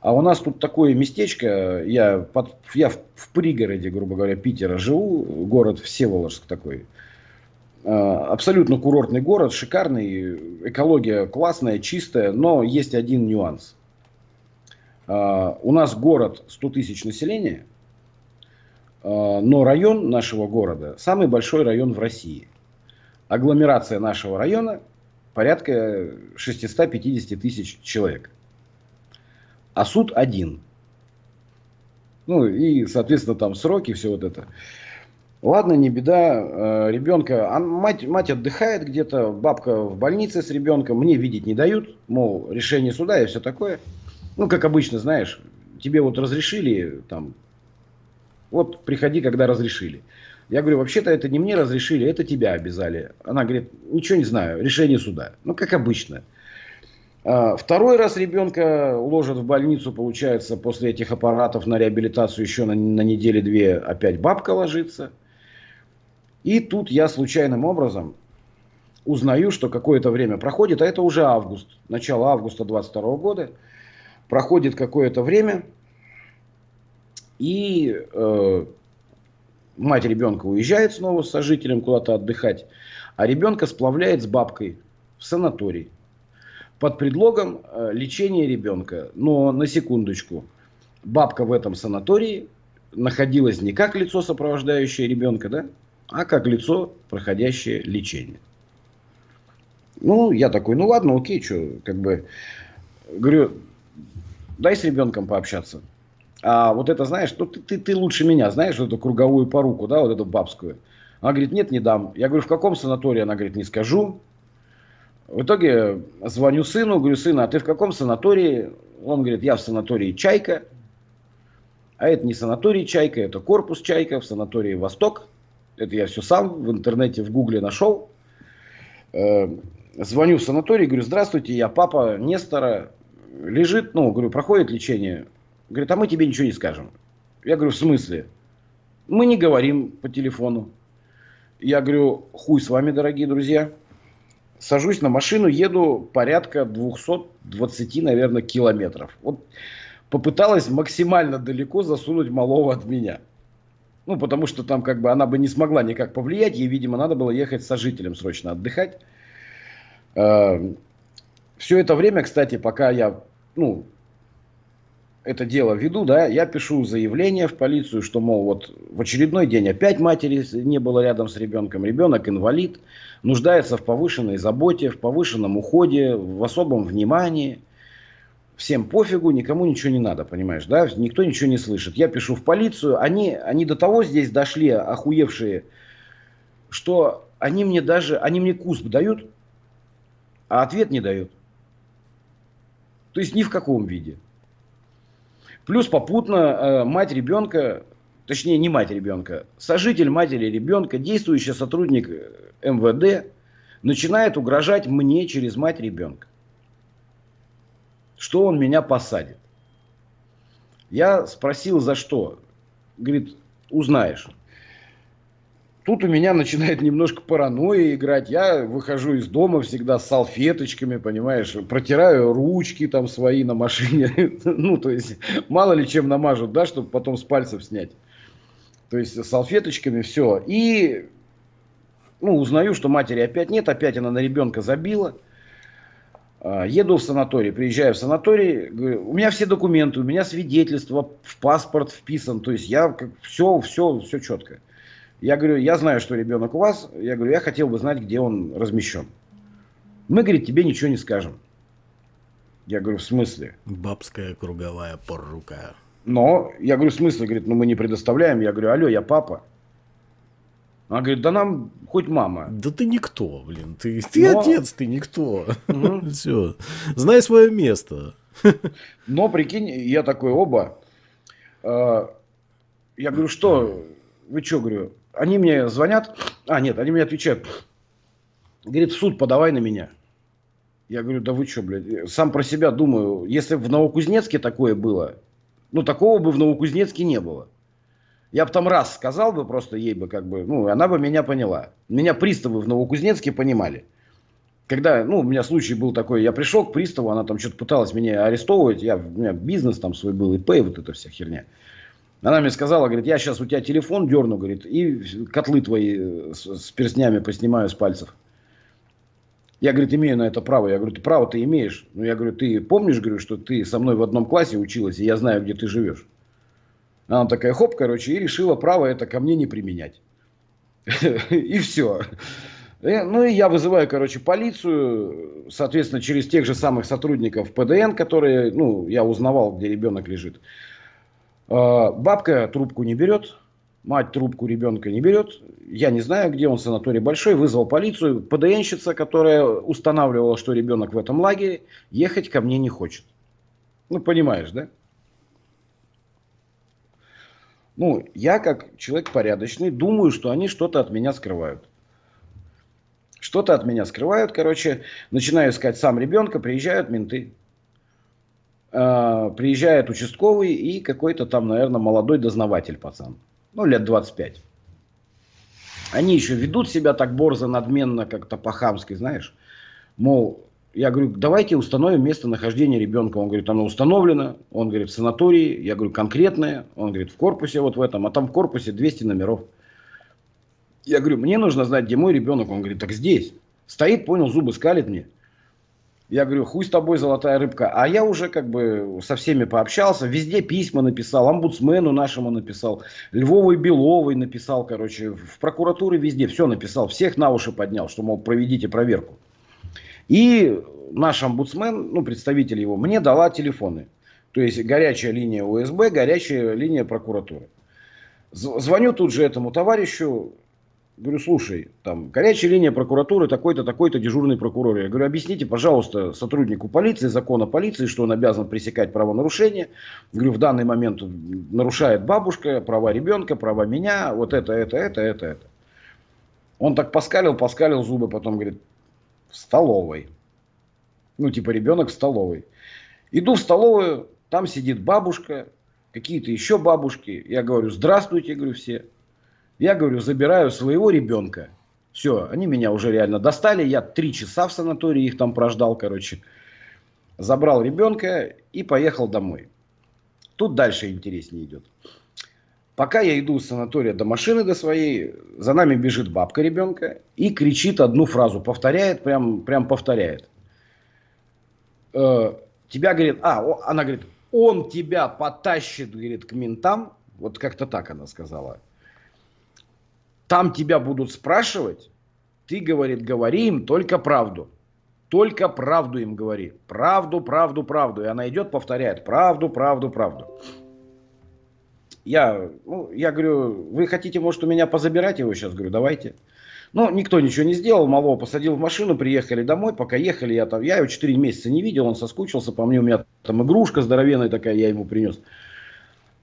А у нас тут такое местечко, я, под, я в, в пригороде, грубо говоря, Питера живу, город Всеволожск такой. Э, абсолютно курортный город, шикарный, экология классная, чистая, но есть один нюанс. Э, у нас город 100 тысяч населения, но район нашего города самый большой район в России – агломерация нашего района порядка 650 тысяч человек. А суд один. Ну и, соответственно, там сроки, все вот это. Ладно, не беда. Э, ребенка, а мать, мать отдыхает где-то, бабка в больнице с ребенком, мне видеть не дают, мол, решение суда и все такое. Ну, как обычно, знаешь, тебе вот разрешили, там, вот приходи, когда разрешили. Я говорю, вообще-то это не мне разрешили, это тебя обязали. Она говорит, ничего не знаю, решение суда. Ну, как обычно. А, второй раз ребенка ложат в больницу, получается, после этих аппаратов на реабилитацию еще на, на неделе-две опять бабка ложится. И тут я случайным образом узнаю, что какое-то время проходит, а это уже август, начало августа 22 года. Проходит какое-то время, и э, мать ребенка уезжает снова с сожителем куда-то отдыхать, а ребенка сплавляет с бабкой в санаторий под предлогом э, лечения ребенка. Но на секундочку, бабка в этом санатории находилась не как лицо, сопровождающее ребенка, да, а как лицо, проходящее лечение. Ну, я такой, ну ладно, окей, что, как бы, говорю, дай с ребенком пообщаться. А вот это, знаешь, ну, ты, ты, ты лучше меня знаешь, вот эту круговую поруку, да, вот эту бабскую. Она говорит, нет, не дам. Я говорю, в каком санатории? Она говорит, не скажу. В итоге звоню сыну, говорю, сына, а ты в каком санатории? Он говорит, я в санатории «Чайка». А это не санаторий «Чайка», это корпус «Чайка» в санатории «Восток». Это я все сам в интернете, в гугле нашел. Э, звоню в санаторий, говорю, здравствуйте, я папа Нестора. Лежит, ну, говорю, проходит лечение. Говорит, а мы тебе ничего не скажем. Я говорю, в смысле? Мы не говорим по телефону. Я говорю, хуй с вами, дорогие друзья. Сажусь на машину, еду порядка 220, наверное, километров. Вот попыталась максимально далеко засунуть малого от меня. Ну, потому что там как бы она бы не смогла никак повлиять. Ей, видимо, надо было ехать с сожителем срочно отдыхать. Э, Все это время, кстати, пока я ну, это дело веду, да, я пишу заявление в полицию, что, мол, вот в очередной день опять матери не было рядом с ребенком, ребенок инвалид, нуждается в повышенной заботе, в повышенном уходе, в особом внимании. Всем пофигу, никому ничего не надо, понимаешь, да, никто ничего не слышит. Я пишу в полицию, они, они до того здесь дошли, охуевшие, что они мне даже, они мне кусп дают, а ответ не дают. То есть ни в каком виде. Плюс попутно э, мать ребенка, точнее не мать ребенка, сожитель матери ребенка, действующий сотрудник э, МВД, начинает угрожать мне через мать ребенка. Что он меня посадит. Я спросил, за что. Говорит, узнаешь. Тут у меня начинает немножко паранойя играть. Я выхожу из дома всегда с салфеточками, понимаешь, протираю ручки там свои на машине. <laughs> ну, то есть, мало ли чем намажут, да, чтобы потом с пальцев снять. То есть, салфеточками все. И, ну, узнаю, что матери опять нет, опять она на ребенка забила. А, еду в санаторий, приезжаю в санаторий, говорю, у меня все документы, у меня свидетельство, в паспорт вписан, то есть я все, все, все четко. Я говорю, я знаю, что ребенок у вас, я говорю, я хотел бы знать, где он размещен. Мы, говорит, тебе ничего не скажем. Я говорю, в смысле? Бабская круговая порука. Но, я говорю, в смысле? Говорит, ну мы не предоставляем. Я говорю, алло, я папа. Она говорит, да нам хоть мама. Да ты никто, блин. Ты, ты Но... отец, ты никто. Угу. <laughs> Все. Знай свое место. <laughs> Но, прикинь, я такой, оба. Э, я говорю, что? Вы что, говорю? Они мне звонят. А, нет, они мне отвечают. Говорит, в суд подавай на меня. Я говорю, да вы что, блядь, сам про себя думаю, если в Новокузнецке такое было, ну, такого бы в Новокузнецке не было. Я бы там раз сказал бы просто ей бы как бы, ну, она бы меня поняла. Меня приставы в Новокузнецке понимали. Когда, ну, у меня случай был такой, я пришел к приставу, она там что-то пыталась меня арестовывать, я, у меня бизнес там свой был, ИП, вот эта вся херня. Она мне сказала, говорит, я сейчас у тебя телефон дерну, говорит, и котлы твои э, с, с перстнями поснимаю с пальцев. Я, говорит, имею на это право. Я говорю, ты право ты имеешь. Ну, я говорю, ты помнишь, говорю, что ты со мной в одном классе училась, и я знаю, где ты живешь. Она такая, хоп, короче, и решила право это ко мне не применять. <laughs> И все. Э, ну и я вызываю, короче, полицию, соответственно, через тех же самых сотрудников ПДН, которые, ну, я узнавал, где ребенок лежит. А, бабка трубку не берет, мать трубку ребенка не берет. Я не знаю, где он, санаторий большой, вызвал полицию. ПДНщица, которая устанавливала, что ребенок в этом лагере, ехать ко мне не хочет. Ну, понимаешь, да? Ну, я как человек порядочный, думаю, что они что-то от меня скрывают. Что-то от меня скрывают, короче, начинаю искать сам ребенка, приезжают менты. Э, приезжает участковый и какой-то там, наверное, молодой дознаватель пацан. Ну, лет 25. Они еще ведут себя так борзо, надменно, как-то по-хамски, знаешь. Мол, я говорю, давайте установим местонахождение ребенка. Он говорит, оно установлено. Он говорит, в санатории. Я говорю, конкретное. Он говорит, в корпусе вот в этом. А там в корпусе 200 номеров. Я говорю, мне нужно знать, где мой ребенок. Он говорит, так здесь. Стоит, понял, зубы скалит мне. Я говорю, хуй с тобой, золотая рыбка. А я уже как бы со всеми пообщался, везде письма написал, омбудсмену нашему написал, Львовой Беловой написал, короче, в прокуратуре везде все написал, всех на уши поднял, что, мол, проведите проверку. И наш омбудсмен, ну, представитель его, мне дала телефоны. То есть горячая линия УСБ, горячая линия прокуратуры. Звоню тут же этому товарищу, говорю, слушай, там горячая линия прокуратуры, такой-то, такой-то дежурный прокурор. Я говорю, объясните, пожалуйста, сотруднику полиции, закона полиции, что он обязан пресекать правонарушения. Говорю, в данный момент нарушает бабушка, права ребенка, права меня, вот это, это, это, это, это. Он так поскалил, поскалил зубы, потом говорит, в столовой. Ну, типа ребенок в столовой. Иду в столовую, там сидит бабушка, какие-то еще бабушки. Я говорю, здравствуйте, говорю, все. Я говорю, забираю своего ребенка. Все, они меня уже реально достали. Я три часа в санатории их там прождал, короче. Забрал ребенка и поехал домой. Тут дальше интереснее идет. Пока я иду с санатория до машины до своей, за нами бежит бабка ребенка и кричит одну фразу, повторяет, прям, прям повторяет. Э, тебя, говорит, а, она говорит, он тебя потащит, говорит, к ментам. Вот как-то так она сказала. Там тебя будут спрашивать, ты, говорит, говори им только правду. Только правду им говори. Правду, правду, правду. И она идет, повторяет. Правду, правду, правду. Я, ну, я говорю, вы хотите, может, у меня позабирать его сейчас? Говорю, давайте. Ну, никто ничего не сделал, малого посадил в машину, приехали домой, пока ехали, я там, я его 4 месяца не видел, он соскучился по мне, у меня там игрушка здоровенная такая, я ему принес.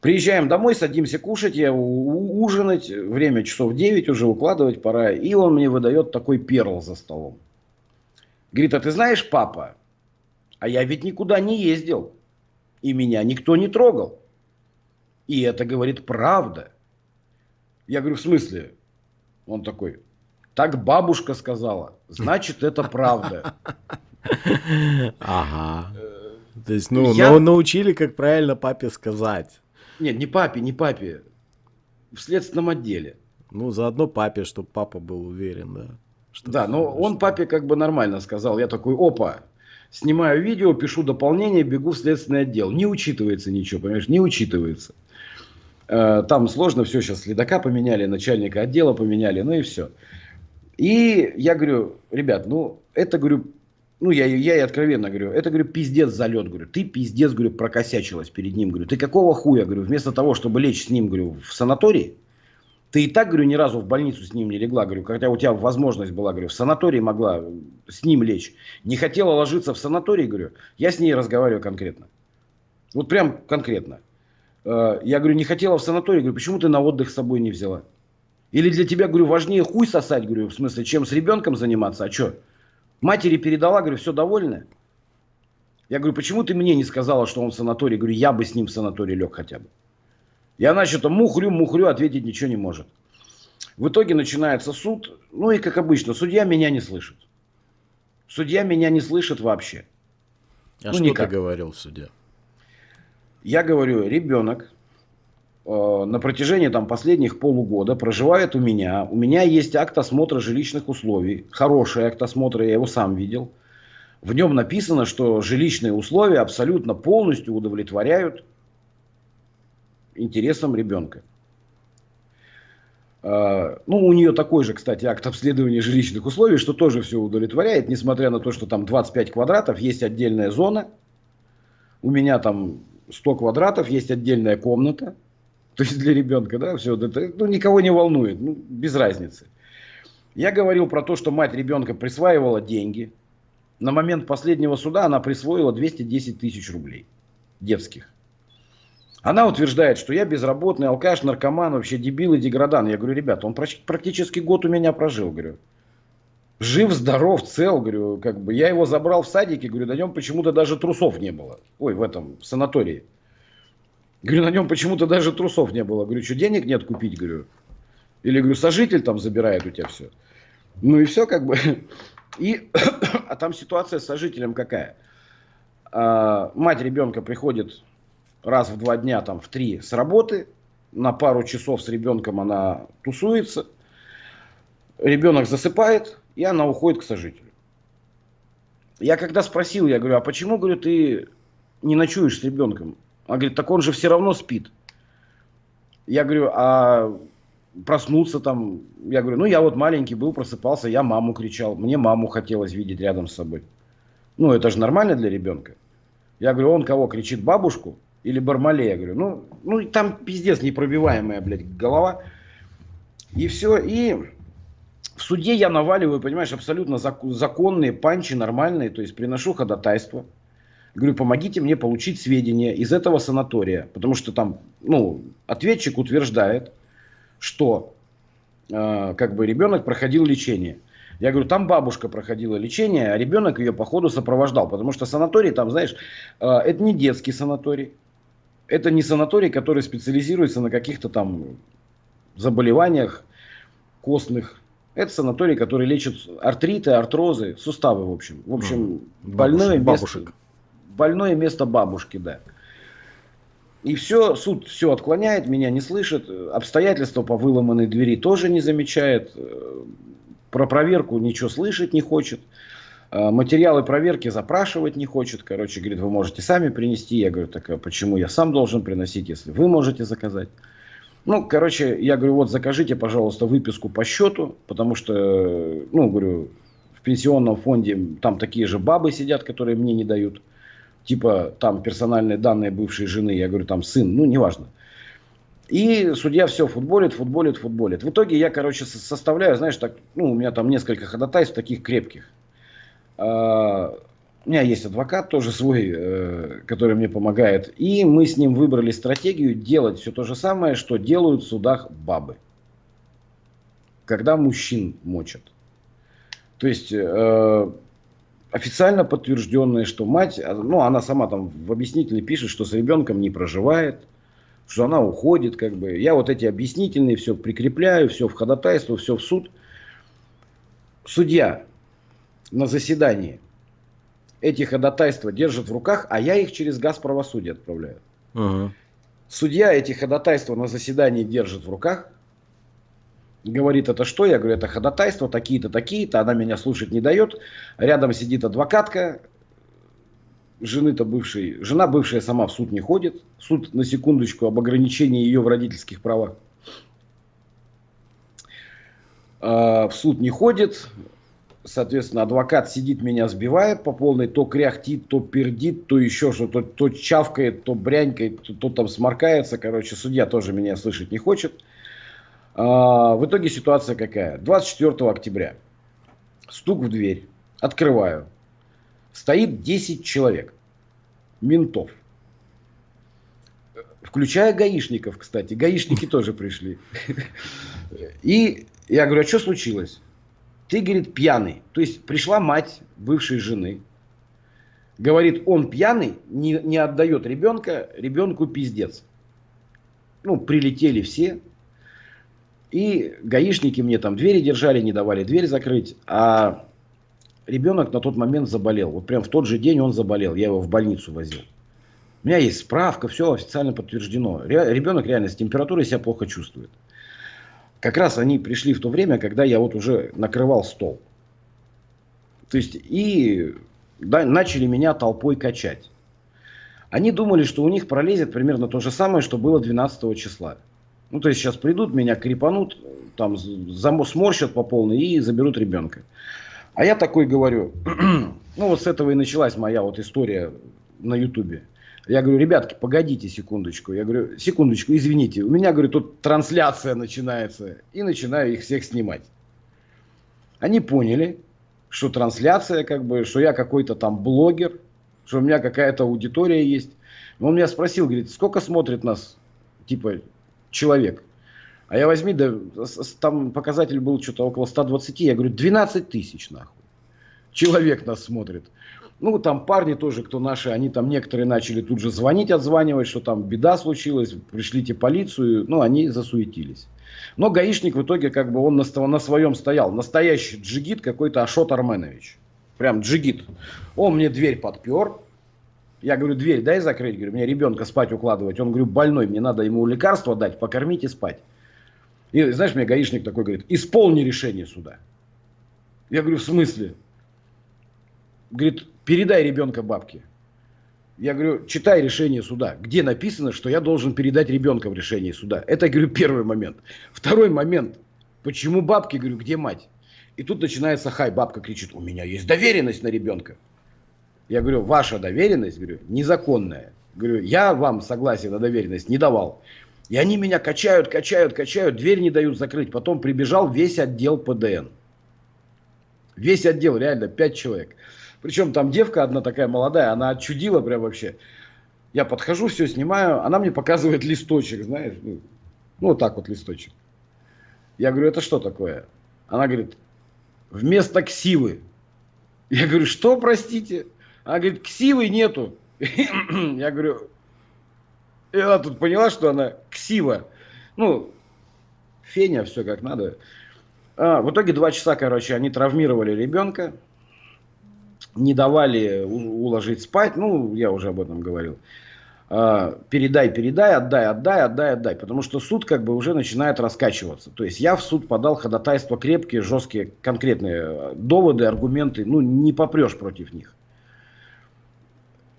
Приезжаем домой, садимся кушать, я ужинать, время часов 9 уже укладывать пора, и он мне выдает такой перл за столом. Говорит, а ты знаешь, папа, а я ведь никуда не ездил, и меня никто не трогал. И это, говорит, правда. Я говорю, в смысле? Он такой, так бабушка сказала, значит это правда. Ага. То есть, ну, я... научили, как правильно папе сказать. Нет, не папе, не папе. В следственном отделе. Ну, заодно папе, чтобы папа был уверен, да. Что да, но что... он папе как бы нормально сказал. Я такой, опа, снимаю видео, пишу дополнение, бегу в следственный отдел. Не учитывается ничего, понимаешь, не учитывается. Э, там сложно все, сейчас следака поменяли, начальника отдела поменяли, ну и все. И я говорю, ребят, ну это, говорю, ну я, я и откровенно говорю, это, говорю, пиздец залет, говорю, ты пиздец, говорю, прокосячилась перед ним, говорю, ты какого хуя, говорю, вместо того, чтобы лечь с ним, говорю, в санатории, ты и так, говорю, ни разу в больницу с ним не легла, говорю, хотя у тебя возможность была, говорю, в санатории могла с ним лечь. Не хотела ложиться в санаторий, говорю, я с ней разговариваю конкретно. Вот прям конкретно. Э, я говорю, не хотела в санаторий, говорю, почему ты на отдых с собой не взяла? Или для тебя, говорю, важнее хуй сосать, говорю, в смысле, чем с ребенком заниматься, а что? Матери передала, говорю, все довольны? Я говорю, почему ты мне не сказала, что он в санатории? Говорю, я бы с ним в санаторий лег хотя бы. И она что-то мухрю-мухрю ответить ничего не может. В итоге начинается суд. Ну и как обычно, судья меня не слышит. Судья меня не слышит вообще. А ну, что никак. ты говорил судья? Я говорю, ребенок на протяжении там, последних полугода проживает у меня. У меня есть акт осмотра жилищных условий. Хороший акт осмотра, я его сам видел. В нем написано, что жилищные условия абсолютно полностью удовлетворяют интересам ребенка. А, ну, у нее такой же, кстати, акт обследования жилищных условий, что тоже все удовлетворяет, несмотря на то, что там 25 квадратов, есть отдельная зона. У меня там 100 квадратов, есть отдельная комната. То есть для ребенка, да, все это ну, никого не волнует, ну, без разницы. Я говорил про то, что мать ребенка присваивала деньги. На момент последнего суда она присвоила 210 тысяч рублей детских. Она утверждает, что я безработный, алкаш, наркоман, вообще дебил и деградан. Я говорю, ребята, он практически год у меня прожил, говорю. Жив, здоров, цел, говорю, как бы. Я его забрал в садике, говорю, на нем почему-то даже трусов не было. Ой, в этом, в санатории. Говорю, на нем почему-то даже трусов не было. Говорю, что денег нет купить, говорю. Или, говорю, сожитель там забирает у тебя все. Ну и все как бы. И, <coughs> а там ситуация с сожителем какая? А, мать ребенка приходит раз в два дня, там, в три с работы. На пару часов с ребенком она тусуется. Ребенок засыпает, и она уходит к сожителю. Я когда спросил, я говорю, а почему, говорю, ты не ночуешь с ребенком? Она говорит, так он же все равно спит. Я говорю, а проснуться там, я говорю, ну я вот маленький был, просыпался, я маму кричал, мне маму хотелось видеть рядом с собой. Ну это же нормально для ребенка. Я говорю, он кого кричит, бабушку? или Бармале, я говорю, ну, ну там пиздец непробиваемая, блядь, голова. И все, и в суде я наваливаю, понимаешь, абсолютно законные панчи, нормальные, то есть приношу ходатайство. Говорю, помогите мне получить сведения из этого санатория, потому что там, ну, ответчик утверждает, что э, как бы ребенок проходил лечение. Я говорю, там бабушка проходила лечение, а ребенок ее по ходу сопровождал, потому что санаторий там, знаешь, э, это не детский санаторий, это не санаторий, который специализируется на каких-то там заболеваниях костных. Это санаторий, который лечит артриты, артрозы, суставы, в общем. В общем, больное, бабушек. место, больное место бабушки, да. И все, суд все отклоняет, меня не слышит. Обстоятельства по выломанной двери тоже не замечает. Про проверку ничего слышать не хочет. А, материалы проверки запрашивать не хочет. Короче, говорит, вы можете сами принести. Я говорю, так а почему я сам должен приносить, если вы можете заказать? Ну, короче, я говорю, вот закажите, пожалуйста, выписку по счету, потому что, ну, говорю, в пенсионном фонде там такие же бабы сидят, которые мне не дают. Типа там персональные данные бывшей жены, я говорю, там сын, ну, неважно. И судья все футболит, футболит, футболит. В итоге я, короче, составляю, знаешь, так, ну, у меня там несколько ходатайств таких крепких. А, у меня есть адвокат тоже свой, э, который мне помогает. И мы с ним выбрали стратегию делать все то же самое, что делают в судах бабы. Когда мужчин мочат. То есть э, официально подтвержденное, что мать, ну она сама там в объяснительной пишет, что с ребенком не проживает, что она уходит, как бы. Я вот эти объяснительные все прикрепляю, все в ходатайство, все в суд. Судья на заседании эти ходатайства держит в руках, а я их через газ правосудия отправляю. Угу. Судья эти ходатайства на заседании держит в руках, говорит, это что? Я говорю, это ходатайство, такие-то, такие-то, она меня слушать не дает. Рядом сидит адвокатка, жены-то бывшей, жена бывшая сама в суд не ходит. Суд, на секундочку, об ограничении ее в родительских правах. А, в суд не ходит, соответственно, адвокат сидит, меня сбивает по полной, то кряхтит, то пердит, то еще что-то, то, чавкает, то брянькает, то, то там сморкается. Короче, судья тоже меня слышать не хочет. А, в итоге ситуация какая? 24 октября. Стук в дверь. Открываю. Стоит 10 человек. Ментов. Включая гаишников, кстати. Гаишники тоже пришли. И я говорю, а что случилось? Ты, говорит, пьяный. То есть пришла мать бывшей жены. Говорит, он пьяный, не, не отдает ребенка, ребенку пиздец. Ну, прилетели все, и гаишники мне там двери держали, не давали дверь закрыть. А ребенок на тот момент заболел. Вот прям в тот же день он заболел. Я его в больницу возил. У меня есть справка, все официально подтверждено. Ребенок реально с температурой себя плохо чувствует. Как раз они пришли в то время, когда я вот уже накрывал стол. То есть и да, начали меня толпой качать. Они думали, что у них пролезет примерно то же самое, что было 12 числа. Ну, то есть сейчас придут, меня крепанут, там сморщат по полной и заберут ребенка. А я такой говорю, <clears throat> ну вот с этого и началась моя вот история на ютубе. Я говорю, ребятки, погодите секундочку. Я говорю, секундочку, извините. У меня, говорю, тут трансляция начинается. И начинаю их всех снимать. Они поняли, что трансляция, как бы, что я какой-то там блогер, что у меня какая-то аудитория есть. Он меня спросил, говорит, сколько смотрит нас, типа, человек. А я возьми, да, там показатель был что-то около 120, я говорю, 12 тысяч нахуй. Человек нас смотрит. Ну, там парни тоже, кто наши, они там некоторые начали тут же звонить, отзванивать, что там беда случилась, пришлите полицию, ну, они засуетились. Но гаишник в итоге, как бы, он на, на своем стоял. Настоящий джигит какой-то Ашот Арменович. Прям джигит. Он мне дверь подпер, я говорю, дверь дай закрыть. Говорю, мне ребенка спать укладывать. Он, говорю, больной, мне надо ему лекарство дать, покормить и спать. И знаешь, мне гаишник такой говорит, исполни решение суда. Я говорю, в смысле? Говорит, передай ребенка бабке. Я говорю, читай решение суда, где написано, что я должен передать ребенка в решение суда. Это, говорю, первый момент. Второй момент. Почему бабки? Говорю, где мать? И тут начинается хай. Бабка кричит, у меня есть доверенность на ребенка. Я говорю, ваша доверенность, говорю, незаконная. Говорю, я вам согласие на доверенность не давал. И они меня качают, качают, качают, дверь не дают закрыть. Потом прибежал весь отдел ПДН. Весь отдел, реально, пять человек. Причем там девка одна такая молодая, она отчудила прям вообще. Я подхожу, все снимаю, она мне показывает листочек, знаешь, ну, ну вот так вот листочек. Я говорю, это что такое? Она говорит, вместо ксивы. Я говорю, что, простите? Она говорит, ксивы нету. <clears throat> Я говорю, и она тут поняла, что она ксива. Ну, феня, все как надо. А, в итоге два часа, короче, они травмировали ребенка, не давали уложить спать. Ну, я уже об этом говорил. А, передай, передай, отдай, отдай, отдай, отдай. Потому что суд как бы уже начинает раскачиваться. То есть я в суд подал ходатайства крепкие, жесткие, конкретные доводы, аргументы. Ну, не попрешь против них.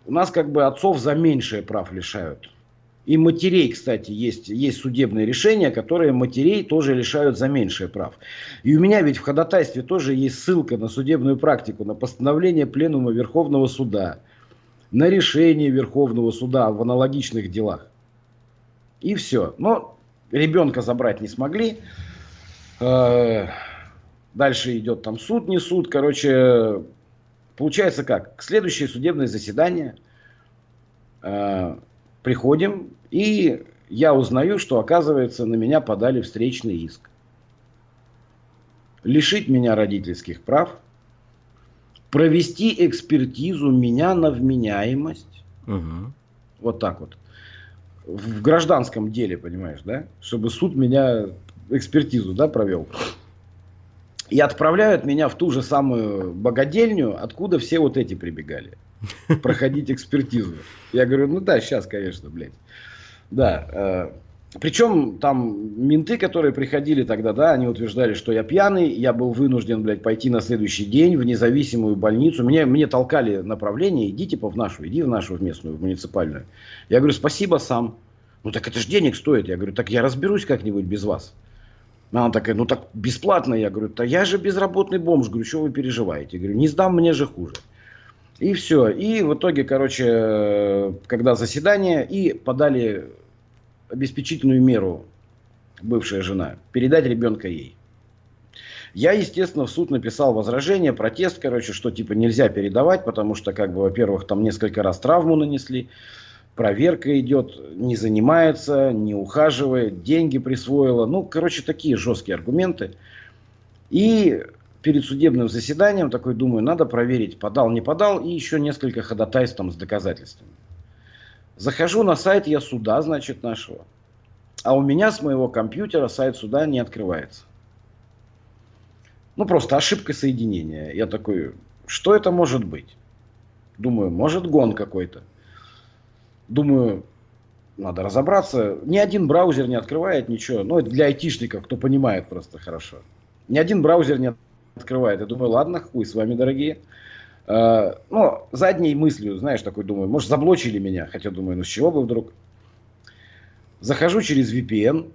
У нас как бы отцов за меньшее прав лишают. И матерей, кстати, есть, есть судебные решения, которые матерей тоже лишают за меньшее прав. И у меня ведь в ходатайстве тоже есть ссылка на судебную практику, на постановление Пленума Верховного Суда, на решение Верховного Суда в аналогичных делах. И все. Но ребенка забрать не смогли. Э, дальше идет там суд, не суд. Короче, Получается как? Следующее судебное заседание э, приходим, и я узнаю, что, оказывается, на меня подали встречный иск. Лишить меня родительских прав, провести экспертизу меня на вменяемость. Угу. Вот так вот. в гражданском деле, понимаешь, да? Чтобы суд меня экспертизу, да, провел. И отправляют меня в ту же самую богадельню, откуда все вот эти прибегали. Проходить экспертизу. Я говорю, ну да, сейчас, конечно, блядь. Да. Э, причем там менты, которые приходили тогда, да, они утверждали, что я пьяный, я был вынужден, блядь, пойти на следующий день в независимую больницу. Мне, мне толкали направление, иди типа в нашу, иди в нашу в местную, в муниципальную. Я говорю, спасибо сам. Ну так это же денег стоит. Я говорю, так я разберусь как-нибудь без вас. Она такая, ну так бесплатно. Я говорю, да я же безработный бомж. Говорю, что вы переживаете? Я говорю, не сдам, мне же хуже. И все. И в итоге, короче, когда заседание, и подали обеспечительную меру бывшая жена, передать ребенка ей. Я, естественно, в суд написал возражение, протест, короче, что типа нельзя передавать, потому что, как бы, во-первых, там несколько раз травму нанесли проверка идет, не занимается, не ухаживает, деньги присвоила. Ну, короче, такие жесткие аргументы. И перед судебным заседанием такой думаю, надо проверить, подал, не подал, и еще несколько ходатайств там с доказательствами. Захожу на сайт я суда, значит, нашего. А у меня с моего компьютера сайт суда не открывается. Ну, просто ошибка соединения. Я такой, что это может быть? Думаю, может гон какой-то. Думаю, надо разобраться. Ни один браузер не открывает ничего. Ну, это для айтишников, кто понимает просто хорошо. Ни один браузер не открывает. Я думаю, ладно, хуй с вами, дорогие. Uh, ну, задней мыслью, знаешь, такой думаю, может, заблочили меня. Хотя думаю, ну с чего бы вдруг. Захожу через VPN.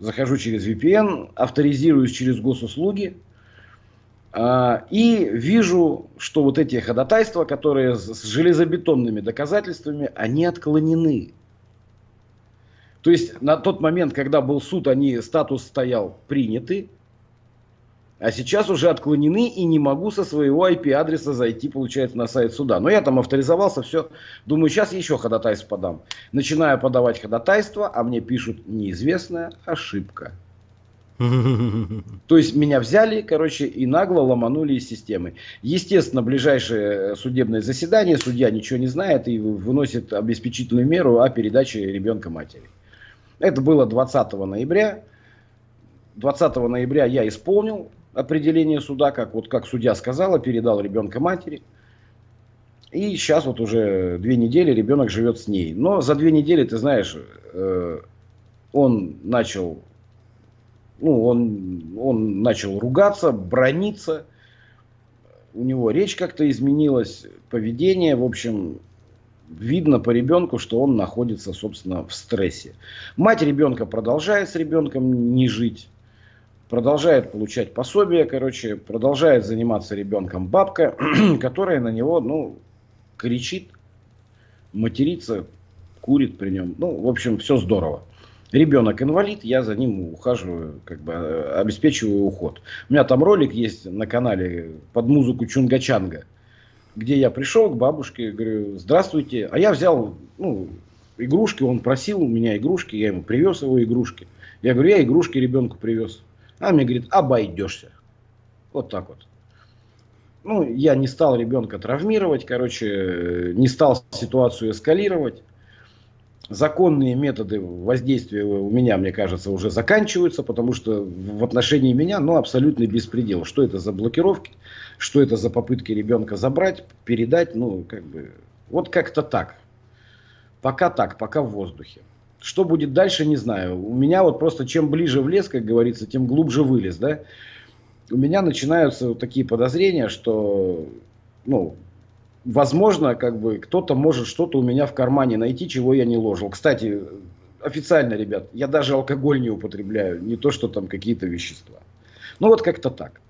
Захожу через VPN, авторизируюсь через госуслуги. А, и вижу, что вот эти ходатайства, которые с железобетонными доказательствами, они отклонены. То есть на тот момент, когда был суд, они статус стоял приняты, а сейчас уже отклонены и не могу со своего IP-адреса зайти, получается, на сайт суда. Но я там авторизовался, все. Думаю, сейчас еще ходатайство подам. Начинаю подавать ходатайство, а мне пишут неизвестная ошибка. То есть меня взяли, короче, и нагло ломанули из системы. Естественно, ближайшее судебное заседание, судья ничего не знает и выносит обеспечительную меру о передаче ребенка матери. Это было 20 ноября. 20 ноября я исполнил определение суда, как, вот, как судья сказала, передал ребенка матери. И сейчас вот уже две недели ребенок живет с ней. Но за две недели, ты знаешь, э, он начал ну, он, он начал ругаться, брониться, у него речь как-то изменилась, поведение, в общем, видно по ребенку, что он находится, собственно, в стрессе. Мать ребенка продолжает с ребенком не жить, продолжает получать пособие, короче, продолжает заниматься ребенком бабка, <clears throat> которая на него, ну, кричит, матерится, курит при нем. Ну, в общем, все здорово ребенок инвалид, я за ним ухаживаю, как бы э, обеспечиваю уход. У меня там ролик есть на канале под музыку Чунга-Чанга, где я пришел к бабушке, говорю, здравствуйте, а я взял, ну, игрушки, он просил у меня игрушки, я ему привез его игрушки. Я говорю, я игрушки ребенку привез. А мне говорит, обойдешься. Вот так вот. Ну, я не стал ребенка травмировать, короче, э, не стал ситуацию эскалировать законные методы воздействия у меня, мне кажется, уже заканчиваются, потому что в отношении меня, ну, абсолютный беспредел. Что это за блокировки, что это за попытки ребенка забрать, передать, ну, как бы, вот как-то так. Пока так, пока в воздухе. Что будет дальше, не знаю. У меня вот просто чем ближе в лес, как говорится, тем глубже вылез, да. У меня начинаются такие подозрения, что, ну, возможно, как бы кто-то может что-то у меня в кармане найти, чего я не ложил. Кстати, официально, ребят, я даже алкоголь не употребляю, не то, что там какие-то вещества. Ну вот как-то так.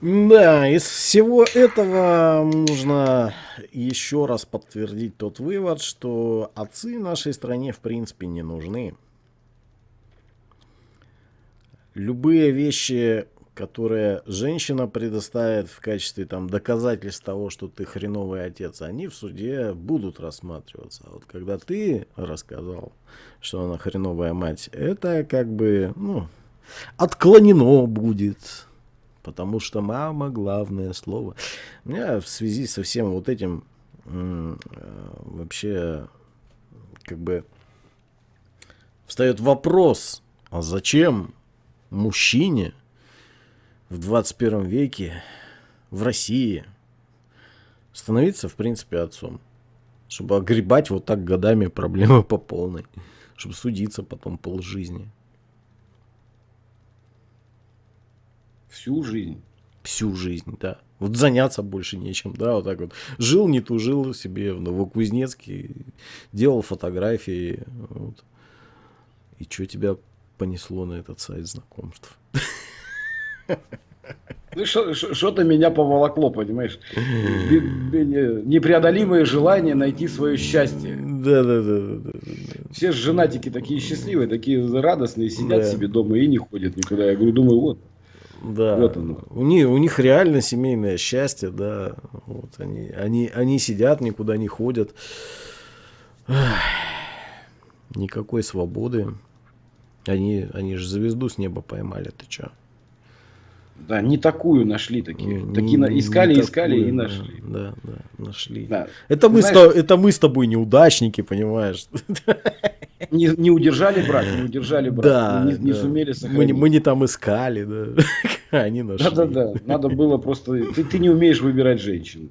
Да, из всего этого нужно еще раз подтвердить тот вывод, что отцы нашей стране в принципе не нужны. Любые вещи, которые женщина предоставит в качестве там доказательств того, что ты хреновый отец, они в суде будут рассматриваться. Вот когда ты рассказал, что она хреновая мать, это как бы, ну, отклонено будет. Потому что мама главное слово. У меня в связи со всем вот этим э, вообще как бы встает вопрос, а зачем мужчине в 21 веке в России становиться, в принципе, отцом? Чтобы огребать вот так годами проблемы по полной. Чтобы судиться потом полжизни. Всю жизнь. Всю жизнь, да. Вот заняться больше нечем, да, вот так вот. Жил, не тужил себе в Новокузнецке, делал фотографии, вот. И что тебя понесло на этот сайт знакомств? <laughs> Ну, что-то меня поволокло, понимаешь? Непреодолимое желание найти свое счастье. Да, да, да, да. Все женатики такие счастливые, такие радостные, сидят да. себе дома и не ходят никуда. Я говорю, думаю, вот. Да. Вот оно. У, них, у них реально семейное счастье, да. Вот они, они, они сидят, никуда не ходят. Никакой свободы. Они, они же звезду с неба поймали, ты чё? Да, не такую нашли такие. Не, такие не, искали, не искали такую, и нашли. Да, да, нашли. Да. Это, мы знаешь, с, это мы с тобой неудачники, понимаешь? <laughs> Не, не удержали брак, не удержали брак. Да, не, не да. сумели сохранить. Мы, мы не там искали, да. <laughs> Они нашли. Да, да, да. Надо было просто... Ты, ты не умеешь выбирать женщин.